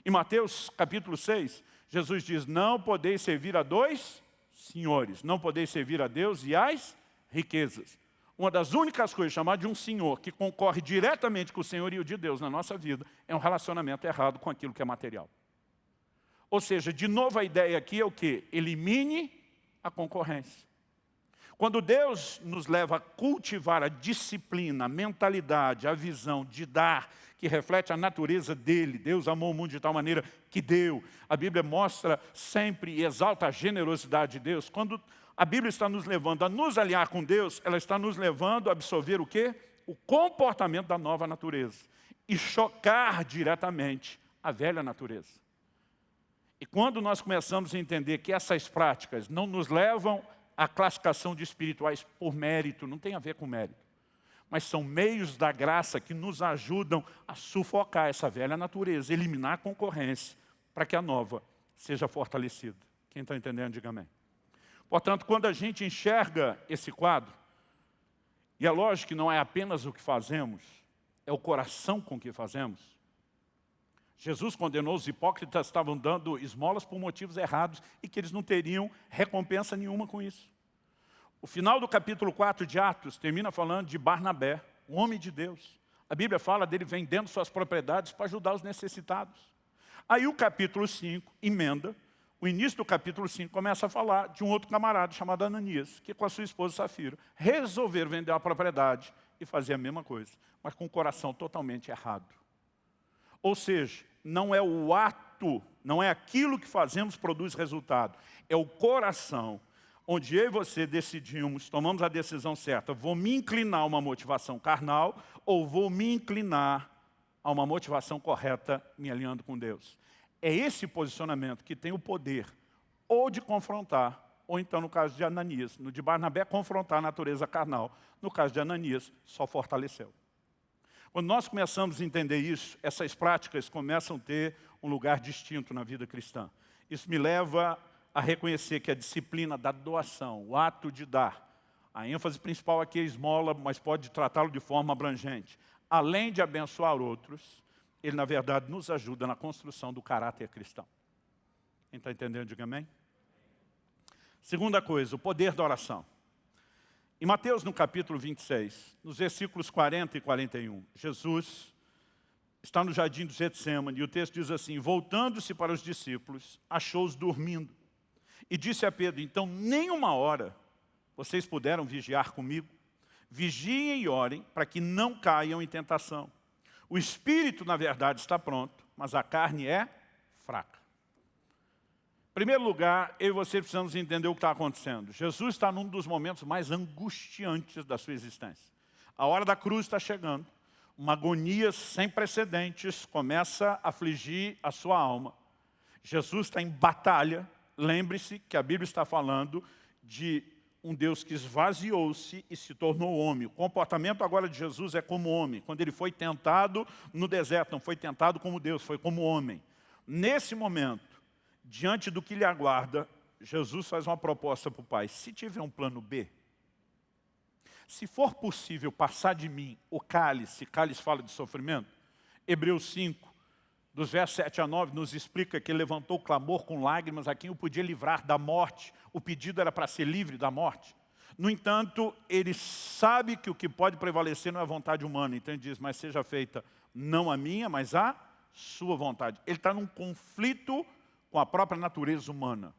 Speaker 1: Em Mateus capítulo 6, Jesus diz, não podeis servir a dois senhores, não podeis servir a Deus e às riquezas. Uma das únicas coisas chamadas de um senhor que concorre diretamente com o senhorio de Deus na nossa vida é um relacionamento errado com aquilo que é material. Ou seja, de novo a ideia aqui é o que? Elimine a concorrência. Quando Deus nos leva a cultivar a disciplina, a mentalidade, a visão de dar, que reflete a natureza dele, Deus amou o mundo de tal maneira que deu. A Bíblia mostra sempre e exalta a generosidade de Deus. Quando a Bíblia está nos levando a nos alinhar com Deus, ela está nos levando a absorver o quê? O comportamento da nova natureza. E chocar diretamente a velha natureza. E quando nós começamos a entender que essas práticas não nos levam à classificação de espirituais por mérito, não tem a ver com mérito, mas são meios da graça que nos ajudam a sufocar essa velha natureza, eliminar a concorrência, para que a nova seja fortalecida. Quem está entendendo, diga amém. Portanto, quando a gente enxerga esse quadro, e é lógico que não é apenas o que fazemos, é o coração com que fazemos, Jesus condenou os hipócritas estavam dando esmolas por motivos errados e que eles não teriam recompensa nenhuma com isso. O final do capítulo 4 de Atos termina falando de Barnabé, um homem de Deus. A Bíblia fala dele vendendo suas propriedades para ajudar os necessitados. Aí o capítulo 5 emenda, o início do capítulo 5 começa a falar de um outro camarada chamado Ananias, que com a sua esposa Safira resolveram vender a propriedade e fazer a mesma coisa, mas com o coração totalmente errado. Ou seja, não é o ato, não é aquilo que fazemos produz resultado, é o coração, onde eu e você decidimos, tomamos a decisão certa, vou me inclinar a uma motivação carnal ou vou me inclinar a uma motivação correta me alinhando com Deus. É esse posicionamento que tem o poder ou de confrontar, ou então no caso de Ananias, no de Barnabé, confrontar a natureza carnal. No caso de Ananias, só fortaleceu. Quando nós começamos a entender isso, essas práticas começam a ter um lugar distinto na vida cristã. Isso me leva a reconhecer que a disciplina da doação, o ato de dar, a ênfase principal aqui é esmola, mas pode tratá-lo de forma abrangente. Além de abençoar outros, ele, na verdade, nos ajuda na construção do caráter cristão. Quem está entendendo, diga amém. Segunda coisa, o poder da oração. Em Mateus, no capítulo 26, nos versículos 40 e 41, Jesus está no jardim do Getsemane e o texto diz assim, voltando-se para os discípulos, achou-os dormindo e disse a Pedro, então nem uma hora vocês puderam vigiar comigo? Vigiem e orem para que não caiam em tentação. O espírito, na verdade, está pronto, mas a carne é fraca. Em primeiro lugar, eu e você precisamos entender o que está acontecendo. Jesus está num dos momentos mais angustiantes da sua existência. A hora da cruz está chegando. Uma agonia sem precedentes começa a afligir a sua alma. Jesus está em batalha. Lembre-se que a Bíblia está falando de um Deus que esvaziou-se e se tornou homem. O comportamento agora de Jesus é como homem. Quando ele foi tentado no deserto, não foi tentado como Deus, foi como homem. Nesse momento, diante do que lhe aguarda, Jesus faz uma proposta para o pai. Se tiver um plano B, se for possível passar de mim o cálice, cálice fala de sofrimento, Hebreus 5, dos versos 7 a 9, nos explica que levantou clamor com lágrimas a quem o podia livrar da morte. O pedido era para ser livre da morte. No entanto, ele sabe que o que pode prevalecer não é a vontade humana. Então ele diz, mas seja feita não a minha, mas a sua vontade. Ele está num conflito com a própria natureza humana.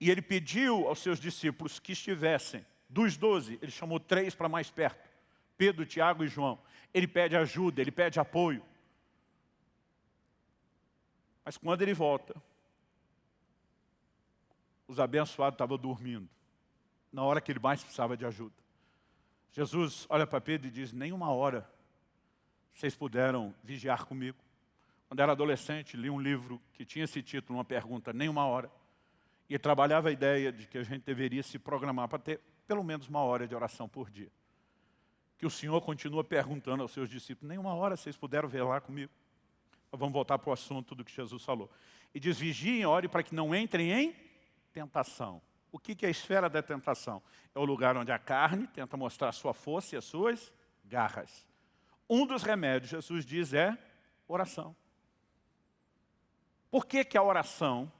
Speaker 1: E ele pediu aos seus discípulos que estivessem, dos doze, ele chamou três para mais perto, Pedro, Tiago e João. Ele pede ajuda, ele pede apoio. Mas quando ele volta, os abençoados estavam dormindo, na hora que ele mais precisava de ajuda. Jesus olha para Pedro e diz, nem uma hora vocês puderam vigiar comigo. Quando era adolescente, li um livro que tinha esse título, uma pergunta, nem uma hora. E trabalhava a ideia de que a gente deveria se programar para ter pelo menos uma hora de oração por dia. Que o Senhor continua perguntando aos seus discípulos, nem uma hora vocês puderam velar comigo. Vamos voltar para o assunto do que Jesus falou. E diz, vigiem ore para que não entrem em tentação. O que é a esfera da tentação? É o lugar onde a carne tenta mostrar sua força e as suas garras. Um dos remédios, Jesus diz, é oração. Por que, que a oração,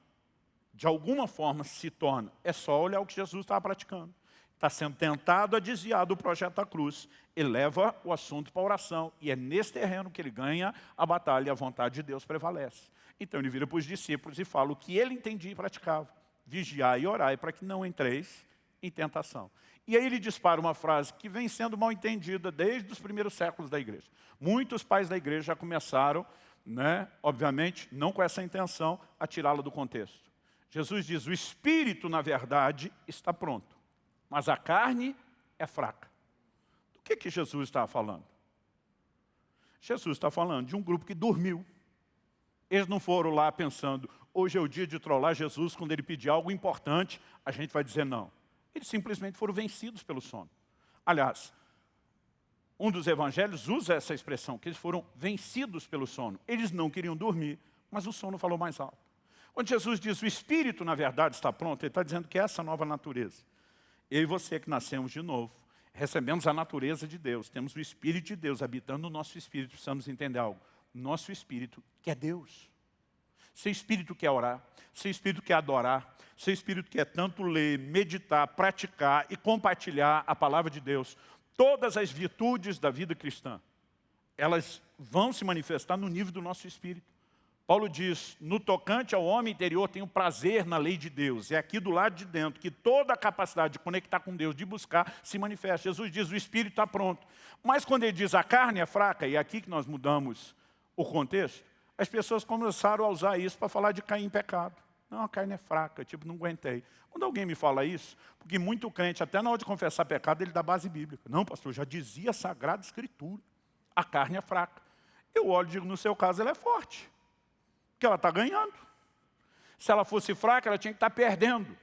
Speaker 1: de alguma forma, se torna? É só olhar o que Jesus estava praticando. Está sendo tentado a desviar do projeto da cruz. Ele leva o assunto para a oração. E é nesse terreno que ele ganha a batalha e a vontade de Deus prevalece. Então ele vira para os discípulos e fala o que ele entendia e praticava. Vigiar e orar para que não entreis em tentação. E aí ele dispara uma frase que vem sendo mal entendida desde os primeiros séculos da igreja. Muitos pais da igreja já começaram, né, obviamente, não com essa intenção, a tirá-la do contexto. Jesus diz, o espírito, na verdade, está pronto, mas a carne é fraca. Do que, que Jesus está falando? Jesus está falando de um grupo que dormiu. Eles não foram lá pensando, hoje é o dia de trollar Jesus, quando ele pedir algo importante, a gente vai dizer não. Eles simplesmente foram vencidos pelo sono. Aliás, um dos evangelhos usa essa expressão, que eles foram vencidos pelo sono. Eles não queriam dormir, mas o sono falou mais alto. Quando Jesus diz, o Espírito, na verdade, está pronto, ele está dizendo que é essa nova natureza. Eu e você que nascemos de novo, recebemos a natureza de Deus, temos o Espírito de Deus habitando no nosso Espírito, precisamos entender algo nosso espírito, que é Deus. Seu espírito quer orar, seu espírito quer adorar, seu espírito quer tanto ler, meditar, praticar e compartilhar a palavra de Deus. Todas as virtudes da vida cristã, elas vão se manifestar no nível do nosso espírito. Paulo diz, no tocante ao homem interior, tenho prazer na lei de Deus. É aqui do lado de dentro que toda a capacidade de conectar com Deus, de buscar, se manifesta. Jesus diz, o espírito está pronto. Mas quando ele diz, a carne é fraca, e é aqui que nós mudamos o contexto, as pessoas começaram a usar isso para falar de cair em pecado. Não, a carne é fraca, tipo, não aguentei. Quando alguém me fala isso, porque muito crente, até na hora de confessar pecado, ele dá base bíblica. Não, pastor, já dizia a Sagrada Escritura, a carne é fraca. Eu olho e digo, no seu caso, ela é forte, porque ela está ganhando. Se ela fosse fraca, ela tinha que estar tá perdendo.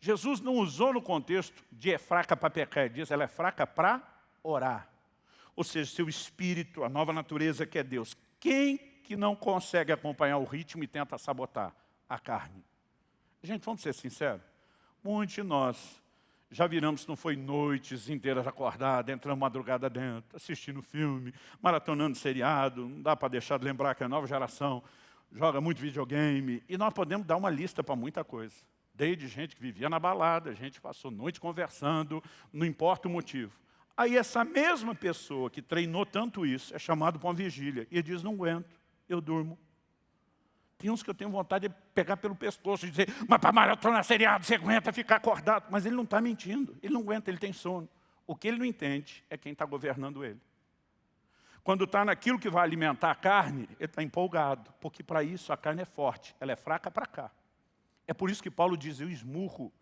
Speaker 1: Jesus não usou no contexto de é fraca para pecar, ele diz, ela é fraca para orar ou seja, seu espírito, a nova natureza que é Deus. Quem que não consegue acompanhar o ritmo e tenta sabotar? A carne. Gente, vamos ser sinceros, muitos de nós já viramos, não foi noites inteiras acordadas, entrando madrugada dentro, assistindo filme, maratonando seriado, não dá para deixar de lembrar que a nova geração joga muito videogame, e nós podemos dar uma lista para muita coisa. Desde gente que vivia na balada, gente passou noite conversando, não importa o motivo. Aí essa mesma pessoa que treinou tanto isso é chamado para uma vigília e diz, não aguento, eu durmo. Tem uns que eu tenho vontade de pegar pelo pescoço e dizer, mas para maratona seriado você aguenta ficar acordado. Mas ele não está mentindo, ele não aguenta, ele tem sono. O que ele não entende é quem está governando ele. Quando está naquilo que vai alimentar a carne, ele está empolgado, porque para isso a carne é forte, ela é fraca para cá. É por isso que Paulo diz, eu esmurro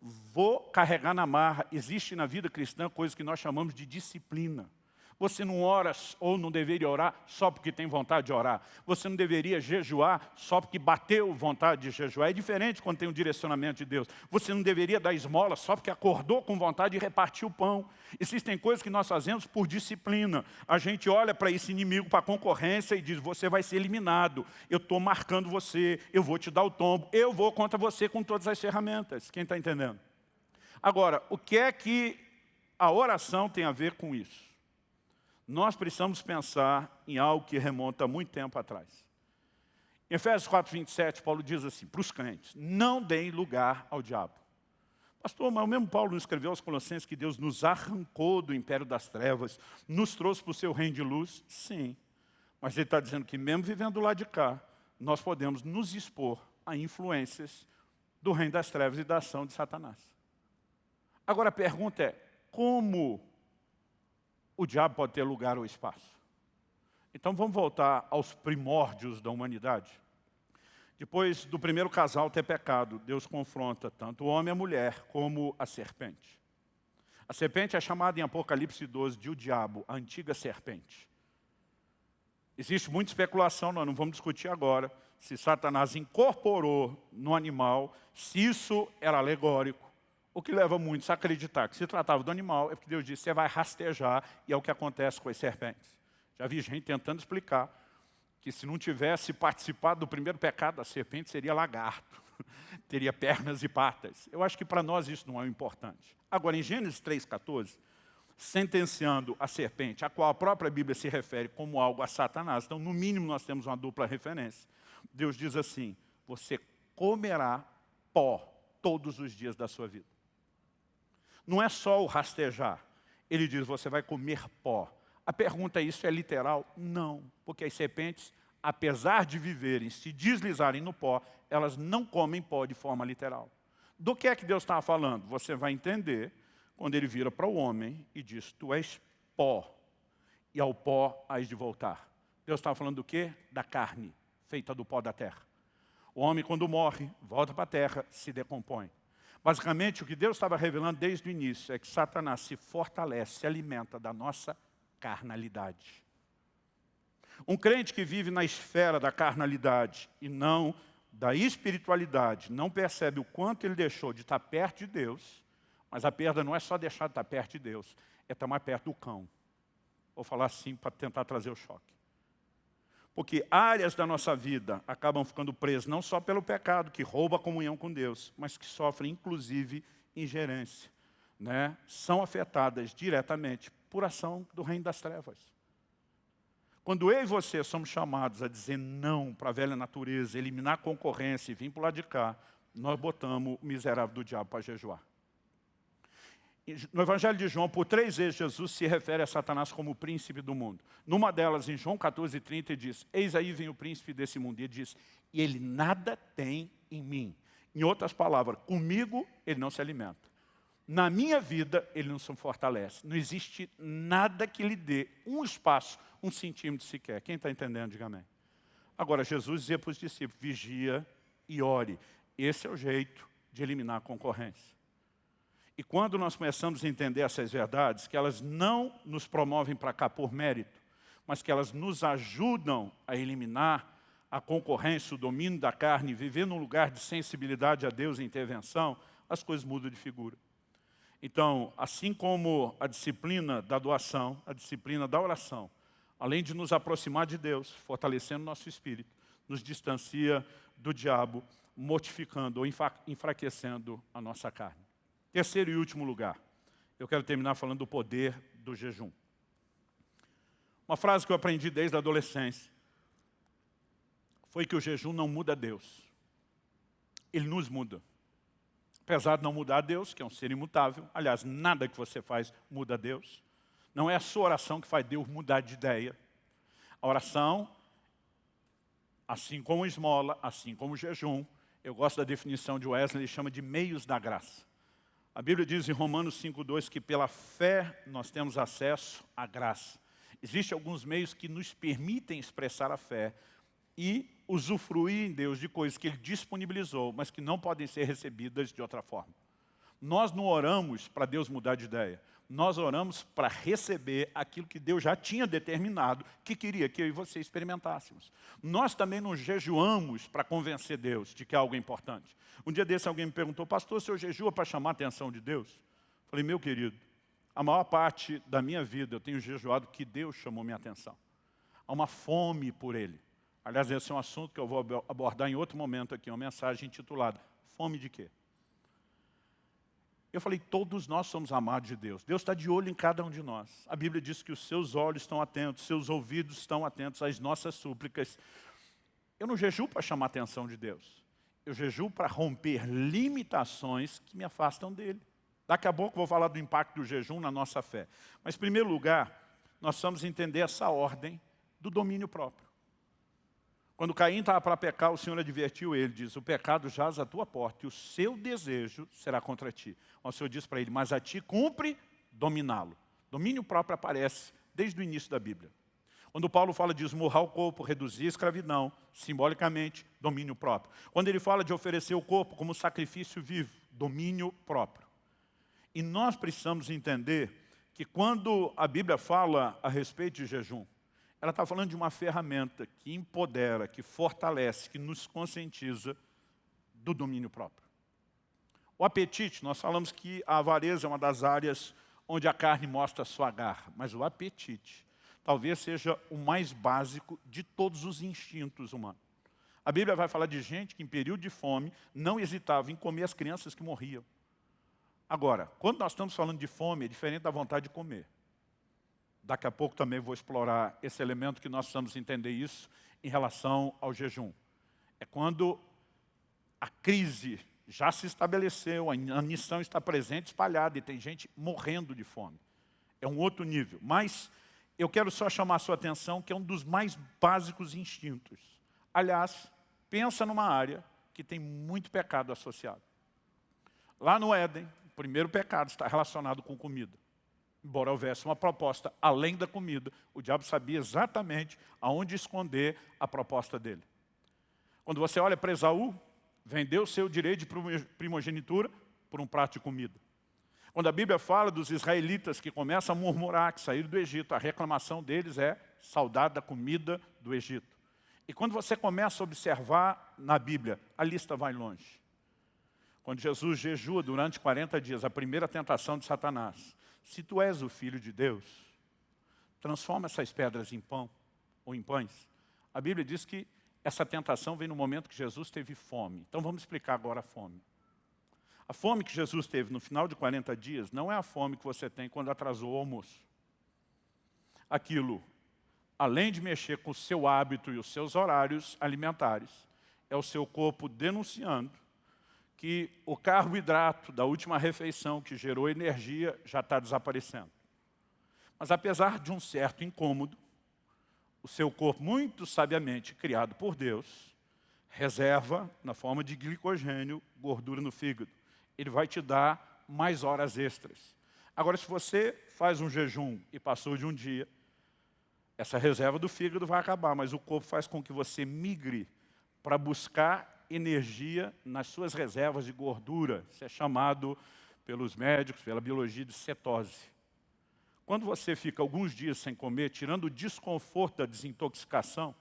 Speaker 1: vou carregar na marra. Existe na vida cristã coisa que nós chamamos de disciplina. Você não ora ou não deveria orar só porque tem vontade de orar. Você não deveria jejuar só porque bateu vontade de jejuar. É diferente quando tem um direcionamento de Deus. Você não deveria dar esmola só porque acordou com vontade de repartir o pão. Existem coisas que nós fazemos por disciplina. A gente olha para esse inimigo, para a concorrência e diz, você vai ser eliminado. Eu estou marcando você, eu vou te dar o tombo, eu vou contra você com todas as ferramentas. Quem está entendendo? Agora, o que é que a oração tem a ver com isso? Nós precisamos pensar em algo que remonta muito tempo atrás. Em Efésios 4, 27, Paulo diz assim, para os crentes, não deem lugar ao diabo. Pastor, mas o mesmo Paulo nos escreveu aos Colossenses que Deus nos arrancou do império das trevas, nos trouxe para o seu reino de luz? Sim. Mas ele está dizendo que mesmo vivendo lá de cá, nós podemos nos expor a influências do reino das trevas e da ação de Satanás. Agora a pergunta é, como o diabo pode ter lugar ou espaço. Então vamos voltar aos primórdios da humanidade. Depois do primeiro casal ter pecado, Deus confronta tanto o homem e a mulher como a serpente. A serpente é chamada em Apocalipse 12 de o diabo, a antiga serpente. Existe muita especulação, nós não vamos discutir agora, se Satanás incorporou no animal, se isso era alegórico, o que leva muitos a acreditar que se tratava do animal, é porque Deus disse, você vai rastejar, e é o que acontece com as serpentes. Já vi gente tentando explicar que se não tivesse participado do primeiro pecado, a serpente seria lagarto, teria pernas e patas. Eu acho que para nós isso não é importante. Agora, em Gênesis 3,14, sentenciando a serpente, a qual a própria Bíblia se refere como algo a Satanás, então, no mínimo, nós temos uma dupla referência. Deus diz assim, você comerá pó todos os dias da sua vida. Não é só o rastejar. Ele diz, você vai comer pó. A pergunta é, isso é literal? Não, porque as serpentes, apesar de viverem, se deslizarem no pó, elas não comem pó de forma literal. Do que é que Deus estava falando? Você vai entender quando ele vira para o homem e diz, tu és pó, e ao pó hás de voltar. Deus estava falando do quê? Da carne, feita do pó da terra. O homem, quando morre, volta para a terra, se decompõe. Basicamente, o que Deus estava revelando desde o início é que Satanás se fortalece, se alimenta da nossa carnalidade. Um crente que vive na esfera da carnalidade e não da espiritualidade, não percebe o quanto ele deixou de estar perto de Deus, mas a perda não é só deixar de estar perto de Deus, é estar mais perto do cão. Vou falar assim para tentar trazer o choque. Porque áreas da nossa vida acabam ficando presas não só pelo pecado, que rouba a comunhão com Deus, mas que sofrem inclusive ingerência. Né? São afetadas diretamente por ação do reino das trevas. Quando eu e você somos chamados a dizer não para a velha natureza, eliminar a concorrência e vir para o lado de cá, nós botamos o miserável do diabo para jejuar. No Evangelho de João, por três vezes, Jesus se refere a Satanás como o príncipe do mundo. Numa delas, em João 14, 30, ele diz, eis aí vem o príncipe desse mundo. E ele diz, e ele nada tem em mim. Em outras palavras, comigo ele não se alimenta. Na minha vida, ele não se fortalece. Não existe nada que lhe dê um espaço, um centímetro sequer. Quem está entendendo, diga amém. Agora, Jesus dizia para os discípulos, vigia e ore. Esse é o jeito de eliminar a concorrência. E quando nós começamos a entender essas verdades, que elas não nos promovem para cá por mérito, mas que elas nos ajudam a eliminar a concorrência, o domínio da carne, viver num lugar de sensibilidade a Deus e intervenção, as coisas mudam de figura. Então, assim como a disciplina da doação, a disciplina da oração, além de nos aproximar de Deus, fortalecendo nosso espírito, nos distancia do diabo, mortificando ou enfraquecendo a nossa carne. Terceiro e último lugar, eu quero terminar falando do poder do jejum. Uma frase que eu aprendi desde a adolescência foi que o jejum não muda Deus. Ele nos muda. Apesar de não mudar Deus, que é um ser imutável, aliás, nada que você faz muda Deus. Não é a sua oração que faz Deus mudar de ideia. A oração, assim como esmola, assim como jejum, eu gosto da definição de Wesley, ele chama de meios da graça. A Bíblia diz em Romanos 5,2 que pela fé nós temos acesso à graça. Existem alguns meios que nos permitem expressar a fé e usufruir em Deus de coisas que Ele disponibilizou, mas que não podem ser recebidas de outra forma. Nós não oramos para Deus mudar de ideia nós oramos para receber aquilo que Deus já tinha determinado que queria que eu e você experimentássemos. Nós também não jejuamos para convencer Deus de que é algo importante. Um dia desse alguém me perguntou, pastor, o senhor jejua para chamar a atenção de Deus? Falei, meu querido, a maior parte da minha vida eu tenho jejuado que Deus chamou minha atenção. Há uma fome por Ele. Aliás, esse é um assunto que eu vou abordar em outro momento aqui, uma mensagem intitulada Fome de quê? Eu falei, todos nós somos amados de Deus. Deus está de olho em cada um de nós. A Bíblia diz que os seus olhos estão atentos, seus ouvidos estão atentos às nossas súplicas. Eu não jejuo para chamar a atenção de Deus. Eu jejuo para romper limitações que me afastam dEle. Daqui a pouco vou falar do impacto do jejum na nossa fé. Mas, em primeiro lugar, nós precisamos entender essa ordem do domínio próprio. Quando Caim estava para pecar, o Senhor advertiu ele, diz, o pecado jaz à tua porta e o seu desejo será contra ti. O Senhor diz para ele, mas a ti cumpre dominá-lo. Domínio próprio aparece desde o início da Bíblia. Quando Paulo fala de esmurrar o corpo, reduzir a escravidão, simbolicamente, domínio próprio. Quando ele fala de oferecer o corpo como sacrifício vivo, domínio próprio. E nós precisamos entender que quando a Bíblia fala a respeito de jejum, ela está falando de uma ferramenta que empodera, que fortalece, que nos conscientiza do domínio próprio. O apetite, nós falamos que a avareza é uma das áreas onde a carne mostra sua garra, mas o apetite talvez seja o mais básico de todos os instintos humanos. A Bíblia vai falar de gente que em período de fome não hesitava em comer as crianças que morriam. Agora, quando nós estamos falando de fome, é diferente da vontade de comer. Daqui a pouco também vou explorar esse elemento que nós precisamos entender isso em relação ao jejum. É quando a crise já se estabeleceu, a missão está presente, espalhada, e tem gente morrendo de fome. É um outro nível. Mas eu quero só chamar a sua atenção que é um dos mais básicos instintos. Aliás, pensa numa área que tem muito pecado associado. Lá no Éden, o primeiro pecado está relacionado com comida. Embora houvesse uma proposta além da comida, o diabo sabia exatamente aonde esconder a proposta dele. Quando você olha para Esaú, vendeu seu direito de primogenitura por um prato de comida. Quando a Bíblia fala dos israelitas que começam a murmurar, que saíram do Egito, a reclamação deles é saudade da comida do Egito. E quando você começa a observar na Bíblia, a lista vai longe. Quando Jesus jejua durante 40 dias, a primeira tentação de Satanás, se tu és o Filho de Deus, transforma essas pedras em pão ou em pães. A Bíblia diz que essa tentação vem no momento que Jesus teve fome. Então vamos explicar agora a fome. A fome que Jesus teve no final de 40 dias não é a fome que você tem quando atrasou o almoço. Aquilo, além de mexer com o seu hábito e os seus horários alimentares, é o seu corpo denunciando que o carboidrato da última refeição que gerou energia já está desaparecendo. Mas apesar de um certo incômodo, o seu corpo, muito sabiamente criado por Deus, reserva, na forma de glicogênio, gordura no fígado. Ele vai te dar mais horas extras. Agora, se você faz um jejum e passou de um dia, essa reserva do fígado vai acabar, mas o corpo faz com que você migre para buscar energia nas suas reservas de gordura. Isso é chamado pelos médicos, pela biologia de cetose. Quando você fica alguns dias sem comer, tirando o desconforto da desintoxicação,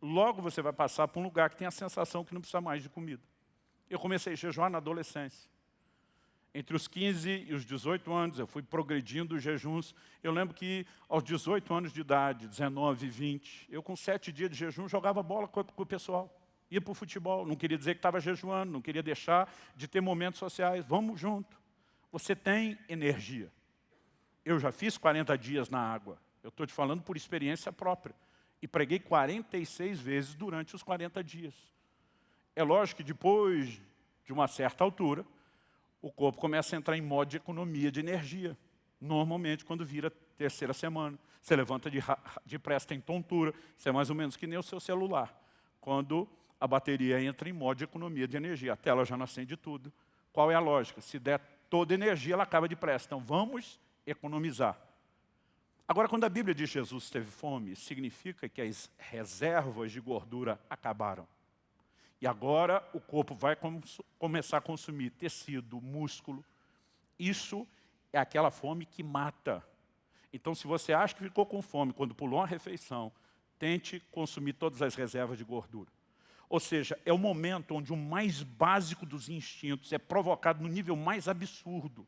Speaker 1: logo você vai passar por um lugar que tem a sensação que não precisa mais de comida. Eu comecei a jejuar na adolescência. Entre os 15 e os 18 anos, eu fui progredindo os jejuns. Eu lembro que aos 18 anos de idade, 19, 20, eu com sete dias de jejum jogava bola com o pessoal. Ia para o futebol, não queria dizer que estava jejuando, não queria deixar de ter momentos sociais. Vamos junto. Você tem energia. Eu já fiz 40 dias na água. Eu estou te falando por experiência própria. E preguei 46 vezes durante os 40 dias. É lógico que depois de uma certa altura, o corpo começa a entrar em modo de economia de energia. Normalmente, quando vira terceira semana. Você levanta de, depressa, tem tontura. Isso é mais ou menos que nem o seu celular. Quando a bateria entra em modo de economia de energia. A tela já não acende tudo. Qual é a lógica? Se der toda energia, ela acaba depressa. Então, vamos economizar. Agora, quando a Bíblia diz que Jesus teve fome, significa que as reservas de gordura acabaram. E agora o corpo vai começar a consumir tecido, músculo. Isso é aquela fome que mata. Então, se você acha que ficou com fome quando pulou uma refeição, tente consumir todas as reservas de gordura. Ou seja, é o momento onde o mais básico dos instintos é provocado no nível mais absurdo.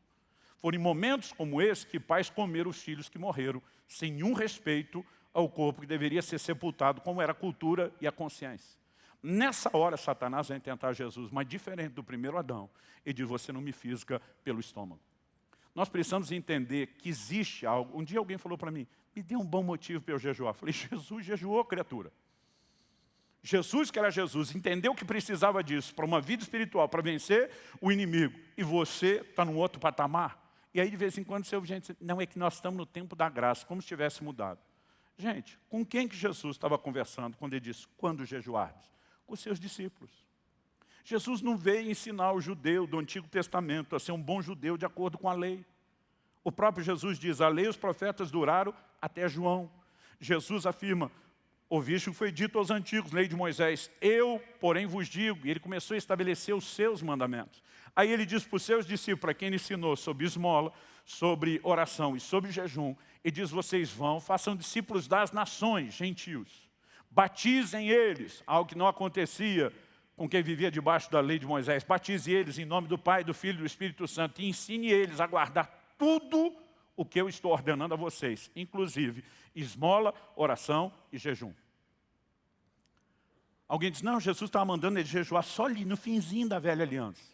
Speaker 1: Foram em momentos como esse que pais comeram os filhos que morreram, sem nenhum respeito ao corpo que deveria ser sepultado, como era a cultura e a consciência. Nessa hora, Satanás vai tentar Jesus, mas diferente do primeiro Adão, ele diz, você não me fisga pelo estômago. Nós precisamos entender que existe algo. Um dia alguém falou para mim, me dê um bom motivo para eu jejuar. Eu falei, Jesus jejuou, criatura. Jesus, que era Jesus, entendeu que precisava disso para uma vida espiritual, para vencer o inimigo. E você está num outro patamar. E aí, de vez em quando, você ouve gente não, é que nós estamos no tempo da graça, como se tivesse mudado. Gente, com quem que Jesus estava conversando quando ele disse, quando jejuardes? Com seus discípulos. Jesus não veio ensinar o judeu do Antigo Testamento a ser um bom judeu de acordo com a lei. O próprio Jesus diz, a lei e os profetas duraram até João. Jesus afirma, Ouviste o que foi dito aos antigos, lei de Moisés, eu, porém, vos digo, e ele começou a estabelecer os seus mandamentos. Aí ele diz para os seus discípulos, para quem ele ensinou sobre esmola, sobre oração e sobre jejum, e diz, vocês vão, façam discípulos das nações, gentios, batizem eles, algo que não acontecia com quem vivia debaixo da lei de Moisés, batize eles em nome do Pai, do Filho e do Espírito Santo, e ensine eles a guardar tudo o que eu estou ordenando a vocês, inclusive esmola, oração e jejum. Alguém diz, não, Jesus estava mandando ele jejuar só ali, no finzinho da velha aliança.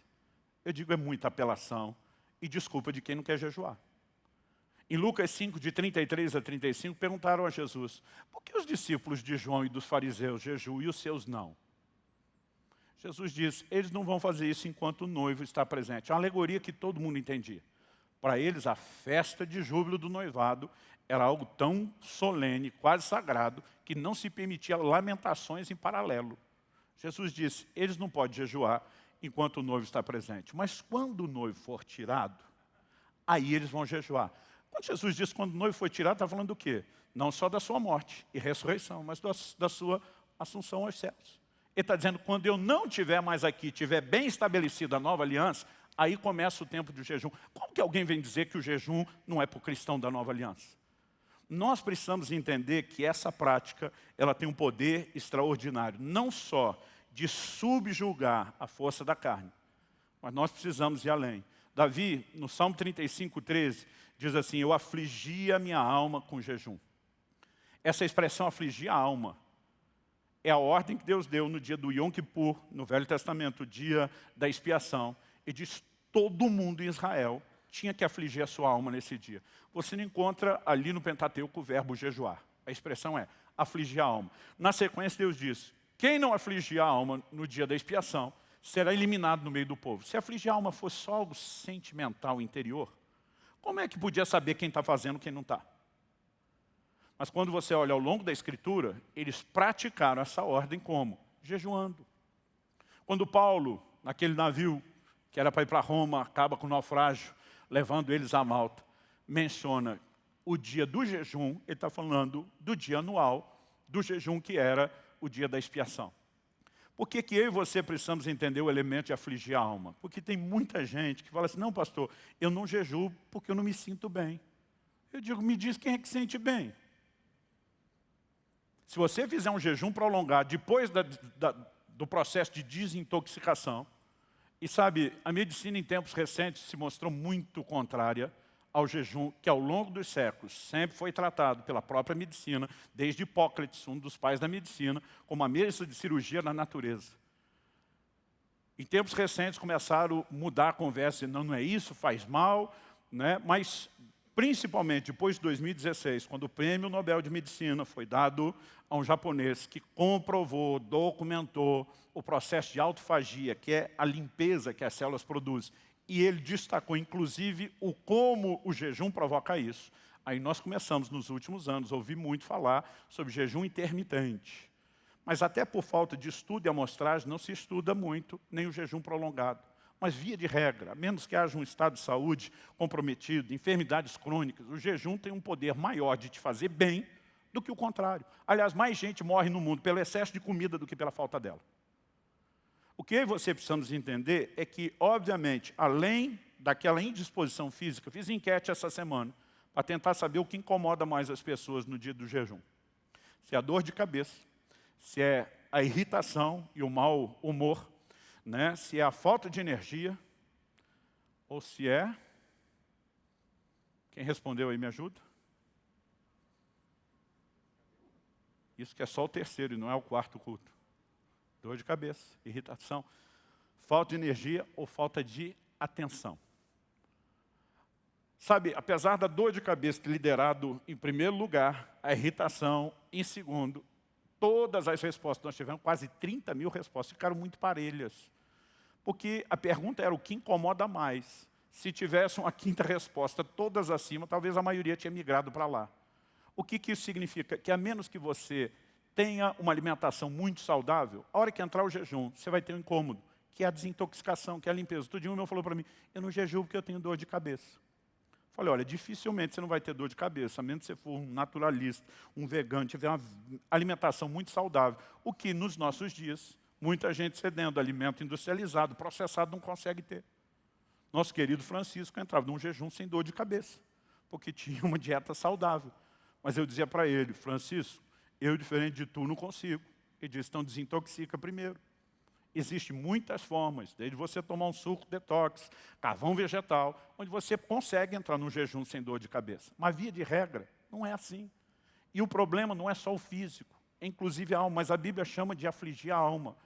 Speaker 1: Eu digo, é muita apelação e desculpa de quem não quer jejuar. Em Lucas 5, de 33 a 35, perguntaram a Jesus, por que os discípulos de João e dos fariseus jejuam e os seus não? Jesus diz, eles não vão fazer isso enquanto o noivo está presente. É uma alegoria que todo mundo entendia. Para eles, a festa de júbilo do noivado era algo tão solene, quase sagrado, que não se permitia lamentações em paralelo. Jesus disse, eles não podem jejuar enquanto o noivo está presente. Mas quando o noivo for tirado, aí eles vão jejuar. Quando Jesus disse quando o noivo foi tirado, está falando do quê? Não só da sua morte e ressurreição, mas da sua assunção aos céus. Ele está dizendo, quando eu não estiver mais aqui, estiver bem estabelecida a nova aliança, aí começa o tempo do jejum. Como que alguém vem dizer que o jejum não é para o cristão da nova aliança? Nós precisamos entender que essa prática, ela tem um poder extraordinário, não só de subjugar a força da carne. Mas nós precisamos ir além. Davi, no Salmo 35, 13, diz assim, eu afligi a minha alma com jejum. Essa expressão afligir a alma é a ordem que Deus deu no dia do Yom Kippur, no Velho Testamento, o dia da expiação. E diz, todo mundo em Israel tinha que afligir a sua alma nesse dia. Você não encontra ali no Pentateuco o verbo jejuar. A expressão é afligir a alma. Na sequência, Deus diz, quem não afligir a alma no dia da expiação, será eliminado no meio do povo. Se afligir a alma fosse só algo sentimental, interior, como é que podia saber quem está fazendo e quem não está? Mas quando você olha ao longo da Escritura, eles praticaram essa ordem como? Jejuando. Quando Paulo, naquele navio que era para ir para Roma, acaba com o naufrágio, levando eles a Malta, menciona o dia do jejum, ele está falando do dia anual, do jejum que era o dia da expiação. Por que, que eu e você precisamos entender o elemento de afligir a alma? Porque tem muita gente que fala assim, não pastor, eu não jejuo porque eu não me sinto bem. Eu digo, me diz quem é que sente bem. Se você fizer um jejum prolongado depois da, da, do processo de desintoxicação, e sabe, a medicina em tempos recentes se mostrou muito contrária ao jejum que ao longo dos séculos sempre foi tratado pela própria medicina, desde Hipócrates, um dos pais da medicina, como a mesa de cirurgia na natureza. Em tempos recentes começaram a mudar a conversa, não, não é isso, faz mal, né? mas principalmente depois de 2016, quando o prêmio Nobel de Medicina foi dado a um japonês que comprovou, documentou o processo de autofagia, que é a limpeza que as células produzem, e ele destacou, inclusive, o como o jejum provoca isso. Aí nós começamos, nos últimos anos, a ouvir muito falar sobre jejum intermitente. Mas até por falta de estudo e amostragem, não se estuda muito nem o jejum prolongado. Mas via de regra, a menos que haja um estado de saúde comprometido, enfermidades crônicas, o jejum tem um poder maior de te fazer bem do que o contrário. Aliás, mais gente morre no mundo pelo excesso de comida do que pela falta dela. O que eu e você precisamos entender é que, obviamente, além daquela indisposição física, fiz enquete essa semana para tentar saber o que incomoda mais as pessoas no dia do jejum. Se é a dor de cabeça, se é a irritação e o mau humor, né? se é a falta de energia, ou se é... Quem respondeu aí me ajuda? Isso que é só o terceiro e não é o quarto culto. Dor de cabeça, irritação, falta de energia ou falta de atenção. Sabe, apesar da dor de cabeça ter liderado em primeiro lugar, a irritação em segundo, todas as respostas, nós tivemos quase 30 mil respostas, ficaram muito parelhas. Porque a pergunta era o que incomoda mais. Se tivesse uma quinta resposta, todas acima, talvez a maioria tinha migrado para lá. O que, que isso significa? Que a menos que você tenha uma alimentação muito saudável, a hora que entrar o jejum, você vai ter um incômodo, que é a desintoxicação, que é a limpeza. Todo dia um meu falou para mim, eu não jejuo porque eu tenho dor de cabeça. Falei, olha, dificilmente você não vai ter dor de cabeça, a menos que você for um naturalista, um vegano, tiver uma alimentação muito saudável. O que nos nossos dias, muita gente cedendo alimento industrializado, processado, não consegue ter. Nosso querido Francisco entrava num jejum sem dor de cabeça, porque tinha uma dieta saudável. Mas eu dizia para ele, Francisco, eu, diferente de tu, não consigo. Ele disse, então desintoxica primeiro. Existem muitas formas, desde você tomar um suco detox, carvão vegetal, onde você consegue entrar num jejum sem dor de cabeça. Mas via de regra, não é assim. E o problema não é só o físico, é inclusive a alma, mas a Bíblia chama de afligir a alma.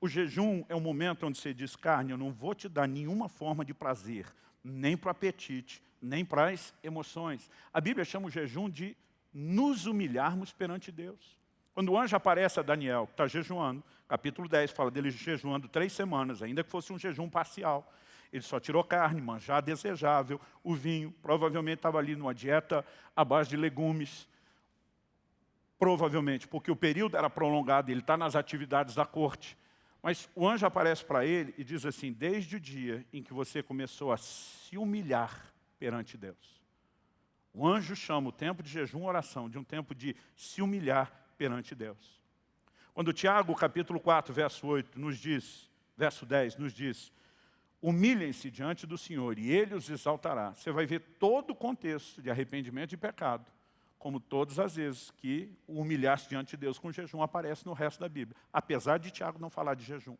Speaker 1: O jejum é um momento onde você diz, carne, eu não vou te dar nenhuma forma de prazer, nem para o apetite, nem para as emoções. A Bíblia chama o jejum de nos humilharmos perante Deus. Quando o anjo aparece a Daniel, que está jejuando, capítulo 10 fala dele jejuando três semanas, ainda que fosse um jejum parcial. Ele só tirou carne, manjar desejável, o vinho, provavelmente estava ali numa dieta à base de legumes, provavelmente, porque o período era prolongado, ele está nas atividades da corte. Mas o anjo aparece para ele e diz assim, desde o dia em que você começou a se humilhar perante Deus. O anjo chama o tempo de jejum oração de um tempo de se humilhar perante Deus. Quando Tiago, capítulo 4, verso 8, nos diz, verso 10, nos diz, humilhem-se diante do Senhor e Ele os exaltará. Você vai ver todo o contexto de arrependimento e pecado, como todas as vezes que o humilhar-se diante de Deus com jejum aparece no resto da Bíblia, apesar de Tiago não falar de jejum.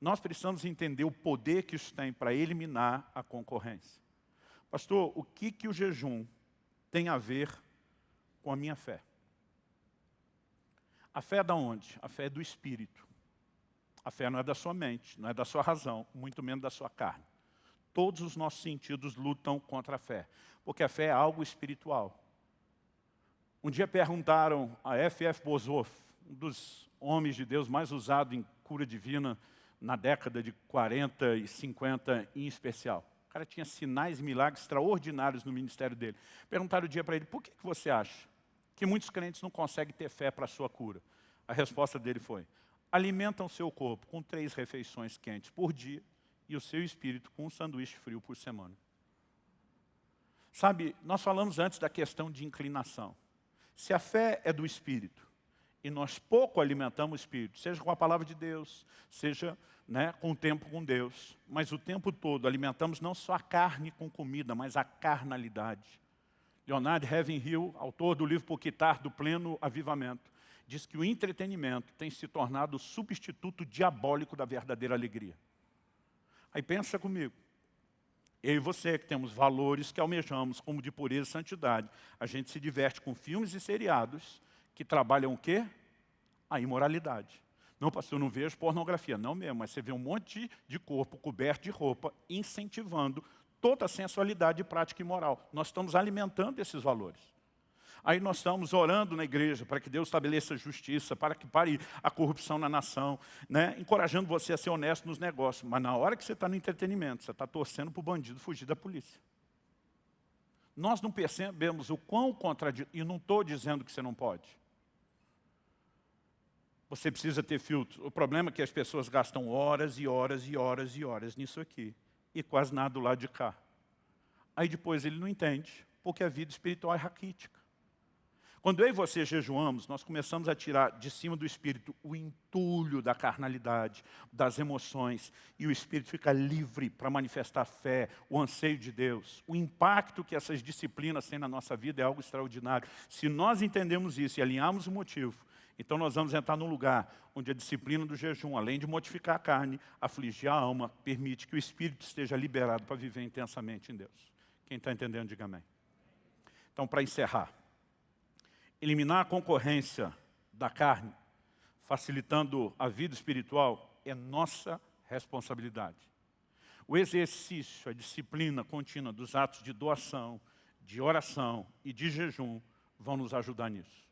Speaker 1: Nós precisamos entender o poder que isso tem para eliminar a concorrência. Pastor, o que, que o jejum tem a ver com a minha fé? A fé é da onde? A fé é do Espírito. A fé não é da sua mente, não é da sua razão, muito menos da sua carne. Todos os nossos sentidos lutam contra a fé, porque a fé é algo espiritual. Um dia perguntaram a F.F. Bozoff, um dos homens de Deus mais usado em cura divina na década de 40 e 50 em especial. O cara tinha sinais e milagres extraordinários no ministério dele. Perguntaram um dia para ele, por que, que você acha que muitos crentes não conseguem ter fé para a sua cura. A resposta dele foi, alimentam seu corpo com três refeições quentes por dia e o seu espírito com um sanduíche frio por semana. Sabe, nós falamos antes da questão de inclinação. Se a fé é do Espírito, e nós pouco alimentamos o Espírito, seja com a palavra de Deus, seja né, com o tempo com Deus, mas o tempo todo alimentamos não só a carne com comida, mas a carnalidade. Leonard Ravenhill, autor do livro Por Quitar do Pleno Avivamento, diz que o entretenimento tem se tornado o substituto diabólico da verdadeira alegria. Aí pensa comigo, eu e você que temos valores que almejamos, como de pureza e santidade, a gente se diverte com filmes e seriados que trabalham o quê? A imoralidade. Não, pastor, eu não vejo pornografia. Não mesmo, mas você vê um monte de corpo coberto de roupa incentivando toda a sensualidade prática e moral. Nós estamos alimentando esses valores. Aí nós estamos orando na igreja para que Deus estabeleça justiça, para que pare a corrupção na nação, né? encorajando você a ser honesto nos negócios. Mas na hora que você está no entretenimento, você está torcendo para o bandido fugir da polícia. Nós não percebemos o quão contraditório, e não estou dizendo que você não pode. Você precisa ter filtro. O problema é que as pessoas gastam horas e horas e horas e horas nisso aqui e quase nada do lado de cá. Aí depois ele não entende, porque a vida espiritual é raquítica. Quando eu e você jejuamos, nós começamos a tirar de cima do Espírito o entulho da carnalidade, das emoções, e o Espírito fica livre para manifestar a fé, o anseio de Deus. O impacto que essas disciplinas têm na nossa vida é algo extraordinário. Se nós entendemos isso e alinharmos o motivo, então nós vamos entrar num lugar onde a disciplina do jejum, além de modificar a carne, afligir a alma, permite que o espírito esteja liberado para viver intensamente em Deus. Quem está entendendo, diga amém. Então, para encerrar, eliminar a concorrência da carne, facilitando a vida espiritual, é nossa responsabilidade. O exercício, a disciplina contínua dos atos de doação, de oração e de jejum vão nos ajudar nisso.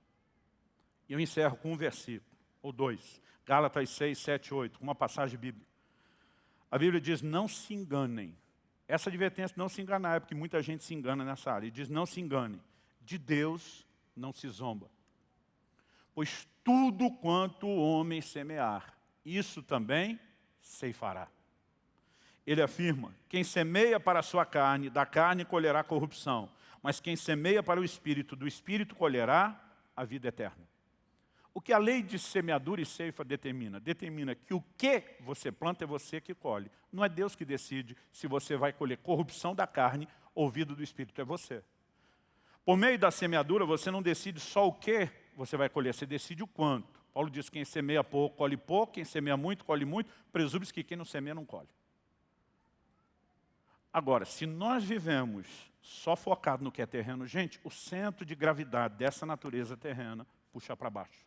Speaker 1: E eu encerro com um versículo, ou dois. Gálatas 6, 7, 8, uma passagem bíblica. A Bíblia diz, não se enganem. Essa advertência, não se enganar, é porque muita gente se engana nessa área. E diz, não se enganem. De Deus não se zomba. Pois tudo quanto o homem semear, isso também ceifará. ele afirma, quem semeia para a sua carne, da carne colherá corrupção, mas quem semeia para o Espírito, do Espírito colherá a vida eterna. O que a lei de semeadura e ceifa determina? Determina que o que você planta é você que colhe. Não é Deus que decide se você vai colher corrupção da carne ou vida do Espírito, é você. Por meio da semeadura, você não decide só o que você vai colher, você decide o quanto. Paulo diz que quem semeia pouco, colhe pouco, quem semeia muito, colhe muito, presume-se que quem não semeia não colhe. Agora, se nós vivemos só focado no que é terreno, gente, o centro de gravidade dessa natureza terrena puxa para baixo.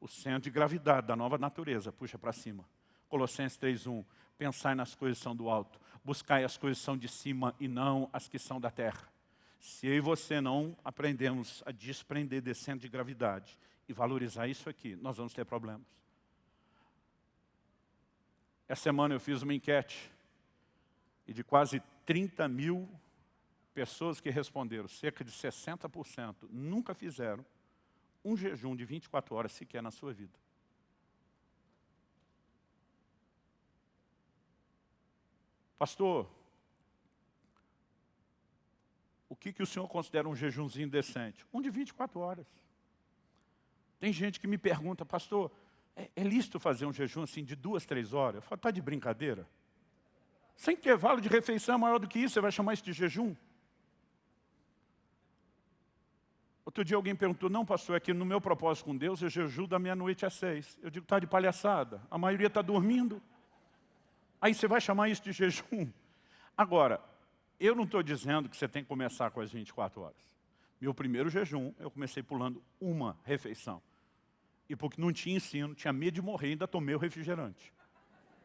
Speaker 1: O centro de gravidade da nova natureza puxa para cima. Colossenses 3.1, pensai nas coisas que são do alto, buscai as coisas que são de cima e não as que são da terra. Se eu e você não aprendemos a desprender desse centro de gravidade e valorizar isso aqui, nós vamos ter problemas. Essa semana eu fiz uma enquete e de quase 30 mil pessoas que responderam, cerca de 60%, nunca fizeram um jejum de 24 horas sequer na sua vida. Pastor, o que, que o senhor considera um jejumzinho decente? Um de 24 horas. Tem gente que me pergunta, pastor, é, é lícito fazer um jejum assim de duas, três horas? Eu falo, está de brincadeira? Sem intervalo de refeição é maior do que isso, você vai chamar isso de jejum? Outro dia alguém perguntou, não pastor, é que no meu propósito com Deus eu jejuo da meia-noite às seis. Eu digo, está de palhaçada, a maioria está dormindo. Aí você vai chamar isso de jejum? Agora, eu não estou dizendo que você tem que começar com as 24 horas. Meu primeiro jejum, eu comecei pulando uma refeição. E porque não tinha ensino, tinha medo de morrer, ainda tomei o refrigerante.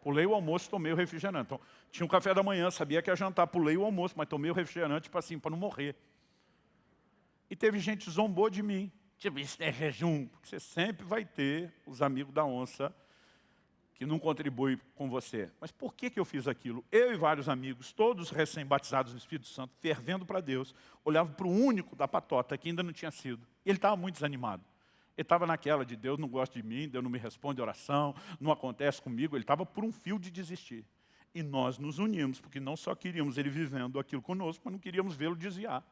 Speaker 1: Pulei o almoço, tomei o refrigerante. Então, tinha um café da manhã, sabia que ia jantar, pulei o almoço, mas tomei o refrigerante para assim, não morrer. E teve gente que zombou de mim. Tipo, isso é jejum. Porque você sempre vai ter os amigos da onça que não contribuem com você. Mas por que, que eu fiz aquilo? Eu e vários amigos, todos recém-batizados no Espírito Santo, fervendo para Deus, olhavam para o único da patota que ainda não tinha sido. E ele estava muito desanimado. Ele estava naquela de Deus não gosta de mim, Deus não me responde oração, não acontece comigo. Ele estava por um fio de desistir. E nós nos unimos, porque não só queríamos ele vivendo aquilo conosco, mas não queríamos vê-lo desviar.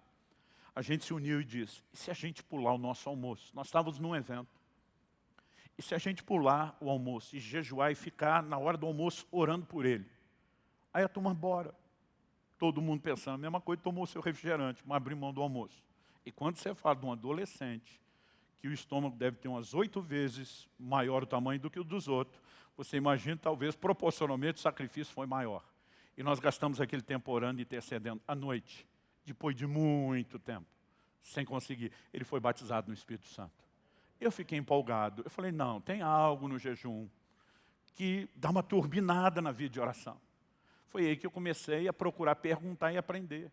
Speaker 1: A gente se uniu e disse, e se a gente pular o nosso almoço? Nós estávamos num evento. E se a gente pular o almoço e jejuar e ficar na hora do almoço orando por ele? Aí a turma, bora. Todo mundo pensando a mesma coisa, tomou o seu refrigerante, mas abriu mão do almoço. E quando você fala de um adolescente que o estômago deve ter umas oito vezes maior o tamanho do que o dos outros, você imagina, talvez, proporcionalmente, o sacrifício foi maior. E nós gastamos aquele tempo orando e intercedendo à noite, depois de muito tempo, sem conseguir. Ele foi batizado no Espírito Santo. Eu fiquei empolgado. Eu falei, não, tem algo no jejum que dá uma turbinada na vida de oração. Foi aí que eu comecei a procurar perguntar e aprender.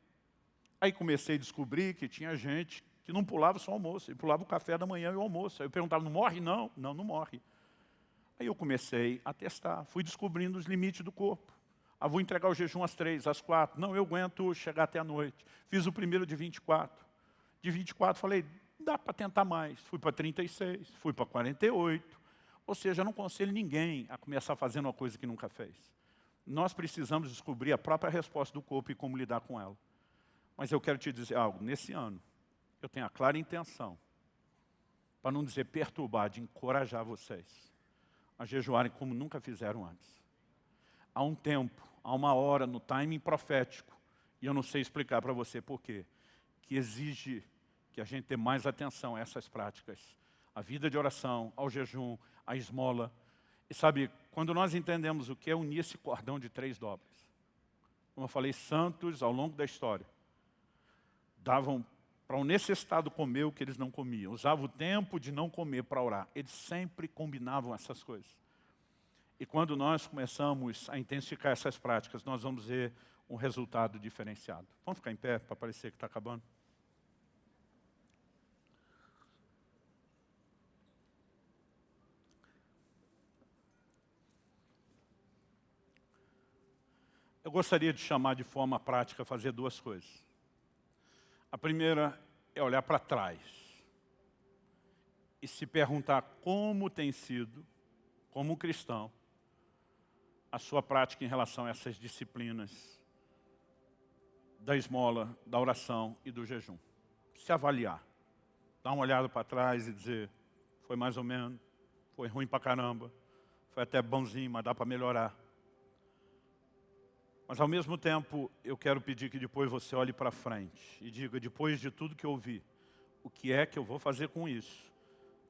Speaker 1: Aí comecei a descobrir que tinha gente que não pulava só o almoço, ele pulava o café da manhã e o almoço. Aí eu perguntava, não morre? Não, não, não morre. Aí eu comecei a testar, fui descobrindo os limites do corpo. Ah, vou entregar o jejum às três, às quatro. Não, eu aguento chegar até a noite. Fiz o primeiro de 24. De 24, falei, dá para tentar mais. Fui para 36, fui para 48. Ou seja, não aconselho ninguém a começar fazendo uma coisa que nunca fez. Nós precisamos descobrir a própria resposta do corpo e como lidar com ela. Mas eu quero te dizer algo, nesse ano, eu tenho a clara intenção, para não dizer perturbar, de encorajar vocês a jejuarem como nunca fizeram antes. Há um tempo, há uma hora no timing profético, e eu não sei explicar para você por quê, que exige que a gente dê mais atenção a essas práticas. A vida de oração, ao jejum, à esmola. E sabe, quando nós entendemos o que é unir esse cordão de três dobras, como eu falei, santos ao longo da história, davam para o um necessitado comer o que eles não comiam. Usavam o tempo de não comer para orar. Eles sempre combinavam essas coisas. E quando nós começamos a intensificar essas práticas, nós vamos ver um resultado diferenciado. Vamos ficar em pé para parecer que está acabando? Eu gostaria de chamar de forma prática, fazer duas coisas. A primeira é olhar para trás e se perguntar como tem sido, como cristão, a sua prática em relação a essas disciplinas da esmola, da oração e do jejum. Se avaliar. Dar uma olhada para trás e dizer, foi mais ou menos, foi ruim para caramba, foi até bonzinho, mas dá para melhorar. Mas ao mesmo tempo, eu quero pedir que depois você olhe para frente e diga, depois de tudo que eu ouvi, o que é que eu vou fazer com isso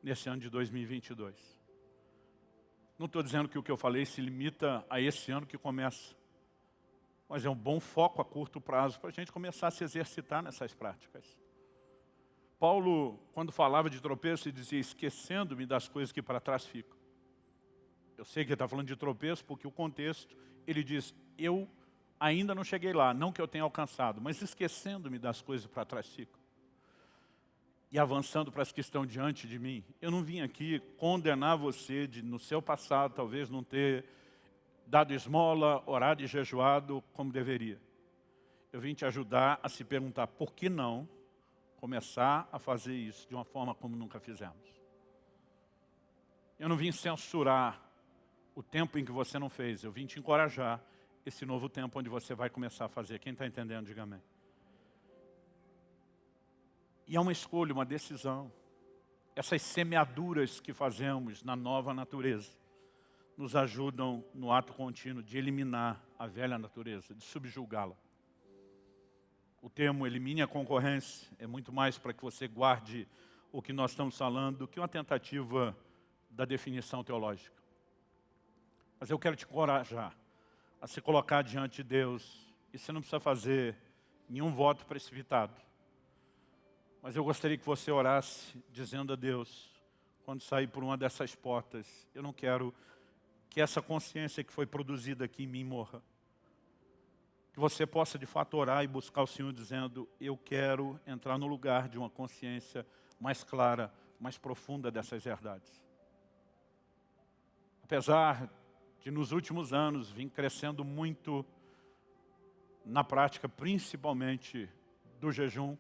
Speaker 1: nesse ano de 2022? Não estou dizendo que o que eu falei se limita a esse ano que começa, mas é um bom foco a curto prazo para a gente começar a se exercitar nessas práticas. Paulo, quando falava de tropeço, dizia, esquecendo-me das coisas que para trás ficam. Eu sei que ele está falando de tropeço, porque o contexto, ele diz, eu ainda não cheguei lá, não que eu tenha alcançado, mas esquecendo-me das coisas para trás ficam. E avançando para as que estão diante de mim, eu não vim aqui condenar você de, no seu passado, talvez não ter dado esmola, orado e jejuado como deveria. Eu vim te ajudar a se perguntar por que não começar a fazer isso de uma forma como nunca fizemos. Eu não vim censurar o tempo em que você não fez, eu vim te encorajar esse novo tempo onde você vai começar a fazer. Quem está entendendo, diga amém. E é uma escolha, uma decisão. Essas semeaduras que fazemos na nova natureza nos ajudam no ato contínuo de eliminar a velha natureza, de subjulgá-la. O termo elimine a concorrência é muito mais para que você guarde o que nós estamos falando do que uma tentativa da definição teológica. Mas eu quero te encorajar a se colocar diante de Deus. E você não precisa fazer nenhum voto precipitado. Mas eu gostaria que você orasse dizendo a Deus, quando sair por uma dessas portas, eu não quero que essa consciência que foi produzida aqui em mim morra. Que você possa de fato orar e buscar o Senhor dizendo, eu quero entrar no lugar de uma consciência mais clara, mais profunda dessas verdades. Apesar que nos últimos anos vim crescendo muito na prática, principalmente do jejum.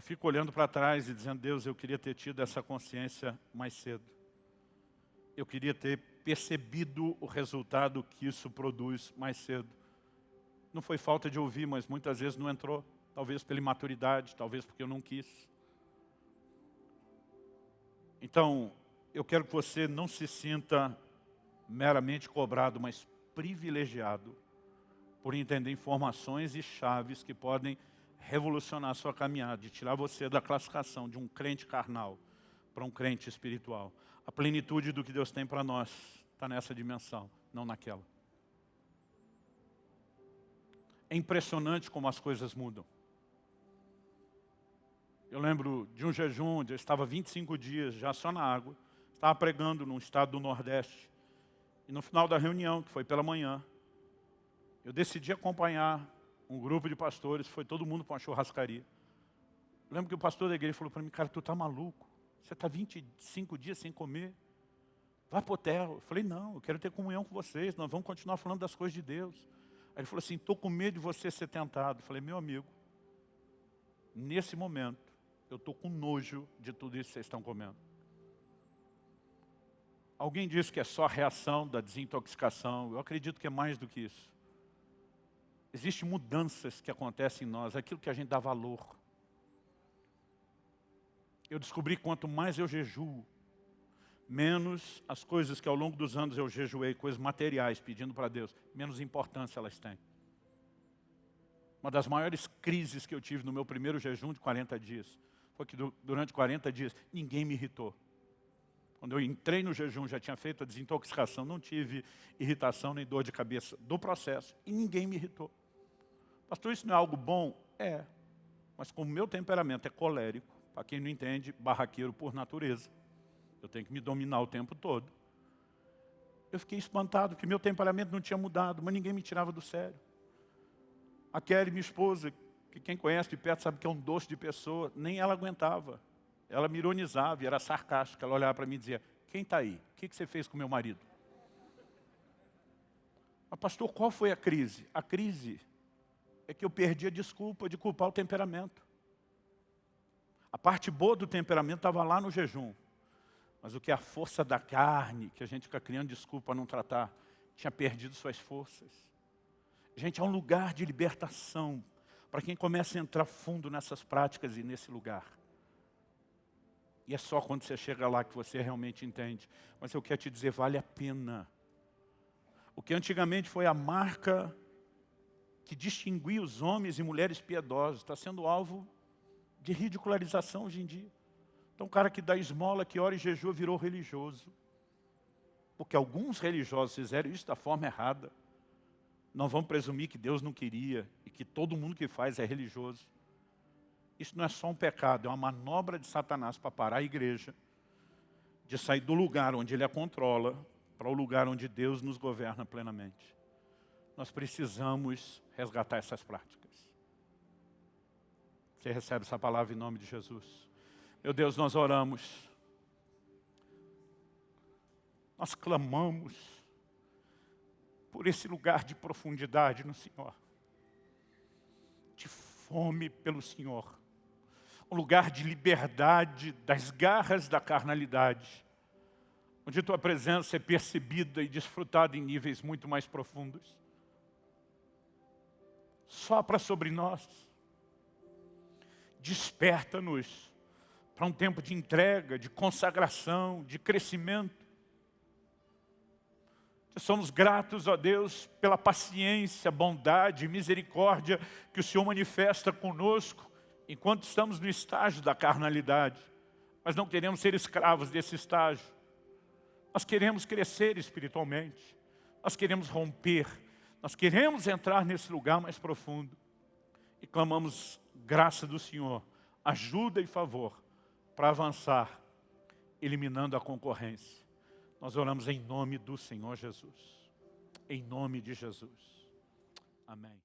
Speaker 1: Eu fico olhando para trás e dizendo, Deus, eu queria ter tido essa consciência mais cedo. Eu queria ter percebido o resultado que isso produz mais cedo. Não foi falta de ouvir, mas muitas vezes não entrou. Talvez pela imaturidade, talvez porque eu não quis. Então, eu quero que você não se sinta meramente cobrado, mas privilegiado por entender informações e chaves que podem revolucionar a sua caminhada, de tirar você da classificação de um crente carnal para um crente espiritual. A plenitude do que Deus tem para nós está nessa dimensão, não naquela. É impressionante como as coisas mudam. Eu lembro de um jejum onde eu estava 25 dias já só na água, estava pregando num estado do Nordeste, e no final da reunião, que foi pela manhã, eu decidi acompanhar um grupo de pastores, foi todo mundo para uma churrascaria. Eu lembro que o pastor da igreja falou para mim, cara, tu tá maluco? Você está 25 dias sem comer? Vai para o hotel. Eu falei, não, eu quero ter comunhão com vocês, nós vamos continuar falando das coisas de Deus. Aí ele falou assim, estou com medo de você ser tentado. Eu falei, meu amigo, nesse momento, eu estou com nojo de tudo isso que vocês estão comendo. Alguém disse que é só a reação da desintoxicação. Eu acredito que é mais do que isso. Existem mudanças que acontecem em nós, aquilo que a gente dá valor. Eu descobri quanto mais eu jejuo, menos as coisas que ao longo dos anos eu jejuei, coisas materiais, pedindo para Deus, menos importância elas têm. Uma das maiores crises que eu tive no meu primeiro jejum de 40 dias, foi que durante 40 dias ninguém me irritou. Quando eu entrei no jejum, já tinha feito a desintoxicação, não tive irritação nem dor de cabeça do processo e ninguém me irritou. Pastor, isso não é algo bom? É. Mas como meu temperamento é colérico, para quem não entende, barraqueiro por natureza, eu tenho que me dominar o tempo todo. Eu fiquei espantado, que meu temperamento não tinha mudado, mas ninguém me tirava do sério. A Kelly, minha esposa, que quem conhece de perto sabe que é um doce de pessoa, nem ela aguentava. Ela me ironizava era sarcástica. Ela olhava para mim e dizia, quem está aí? O que, que você fez com meu marido? Mas pastor, qual foi a crise? A crise é que eu perdi a desculpa de culpar o temperamento. A parte boa do temperamento estava lá no jejum. Mas o que é a força da carne, que a gente fica criando desculpa para não tratar, tinha perdido suas forças. Gente, é um lugar de libertação para quem começa a entrar fundo nessas práticas e nesse lugar. E é só quando você chega lá que você realmente entende. Mas eu quero te dizer, vale a pena. O que antigamente foi a marca que distinguia os homens e mulheres piedosos, está sendo alvo de ridicularização hoje em dia. Então o cara que dá esmola, que ora e jejua, virou religioso. Porque alguns religiosos fizeram isso da forma errada. Não vamos presumir que Deus não queria e que todo mundo que faz é religioso. Isso não é só um pecado, é uma manobra de Satanás para parar a igreja, de sair do lugar onde ele a controla, para o lugar onde Deus nos governa plenamente. Nós precisamos resgatar essas práticas. Você recebe essa palavra em nome de Jesus. Meu Deus, nós oramos. Nós clamamos por esse lugar de profundidade no Senhor. De fome pelo Senhor. Um lugar de liberdade das garras da carnalidade. Onde Tua presença é percebida e desfrutada em níveis muito mais profundos. Sopra sobre nós desperta-nos para um tempo de entrega, de consagração, de crescimento. Somos gratos, ó Deus, pela paciência, bondade misericórdia que o Senhor manifesta conosco enquanto estamos no estágio da carnalidade. Mas não queremos ser escravos desse estágio. Nós queremos crescer espiritualmente. Nós queremos romper. Nós queremos entrar nesse lugar mais profundo. E clamamos graça do Senhor, ajuda e favor para avançar, eliminando a concorrência. Nós oramos em nome do Senhor Jesus. Em nome de Jesus. Amém.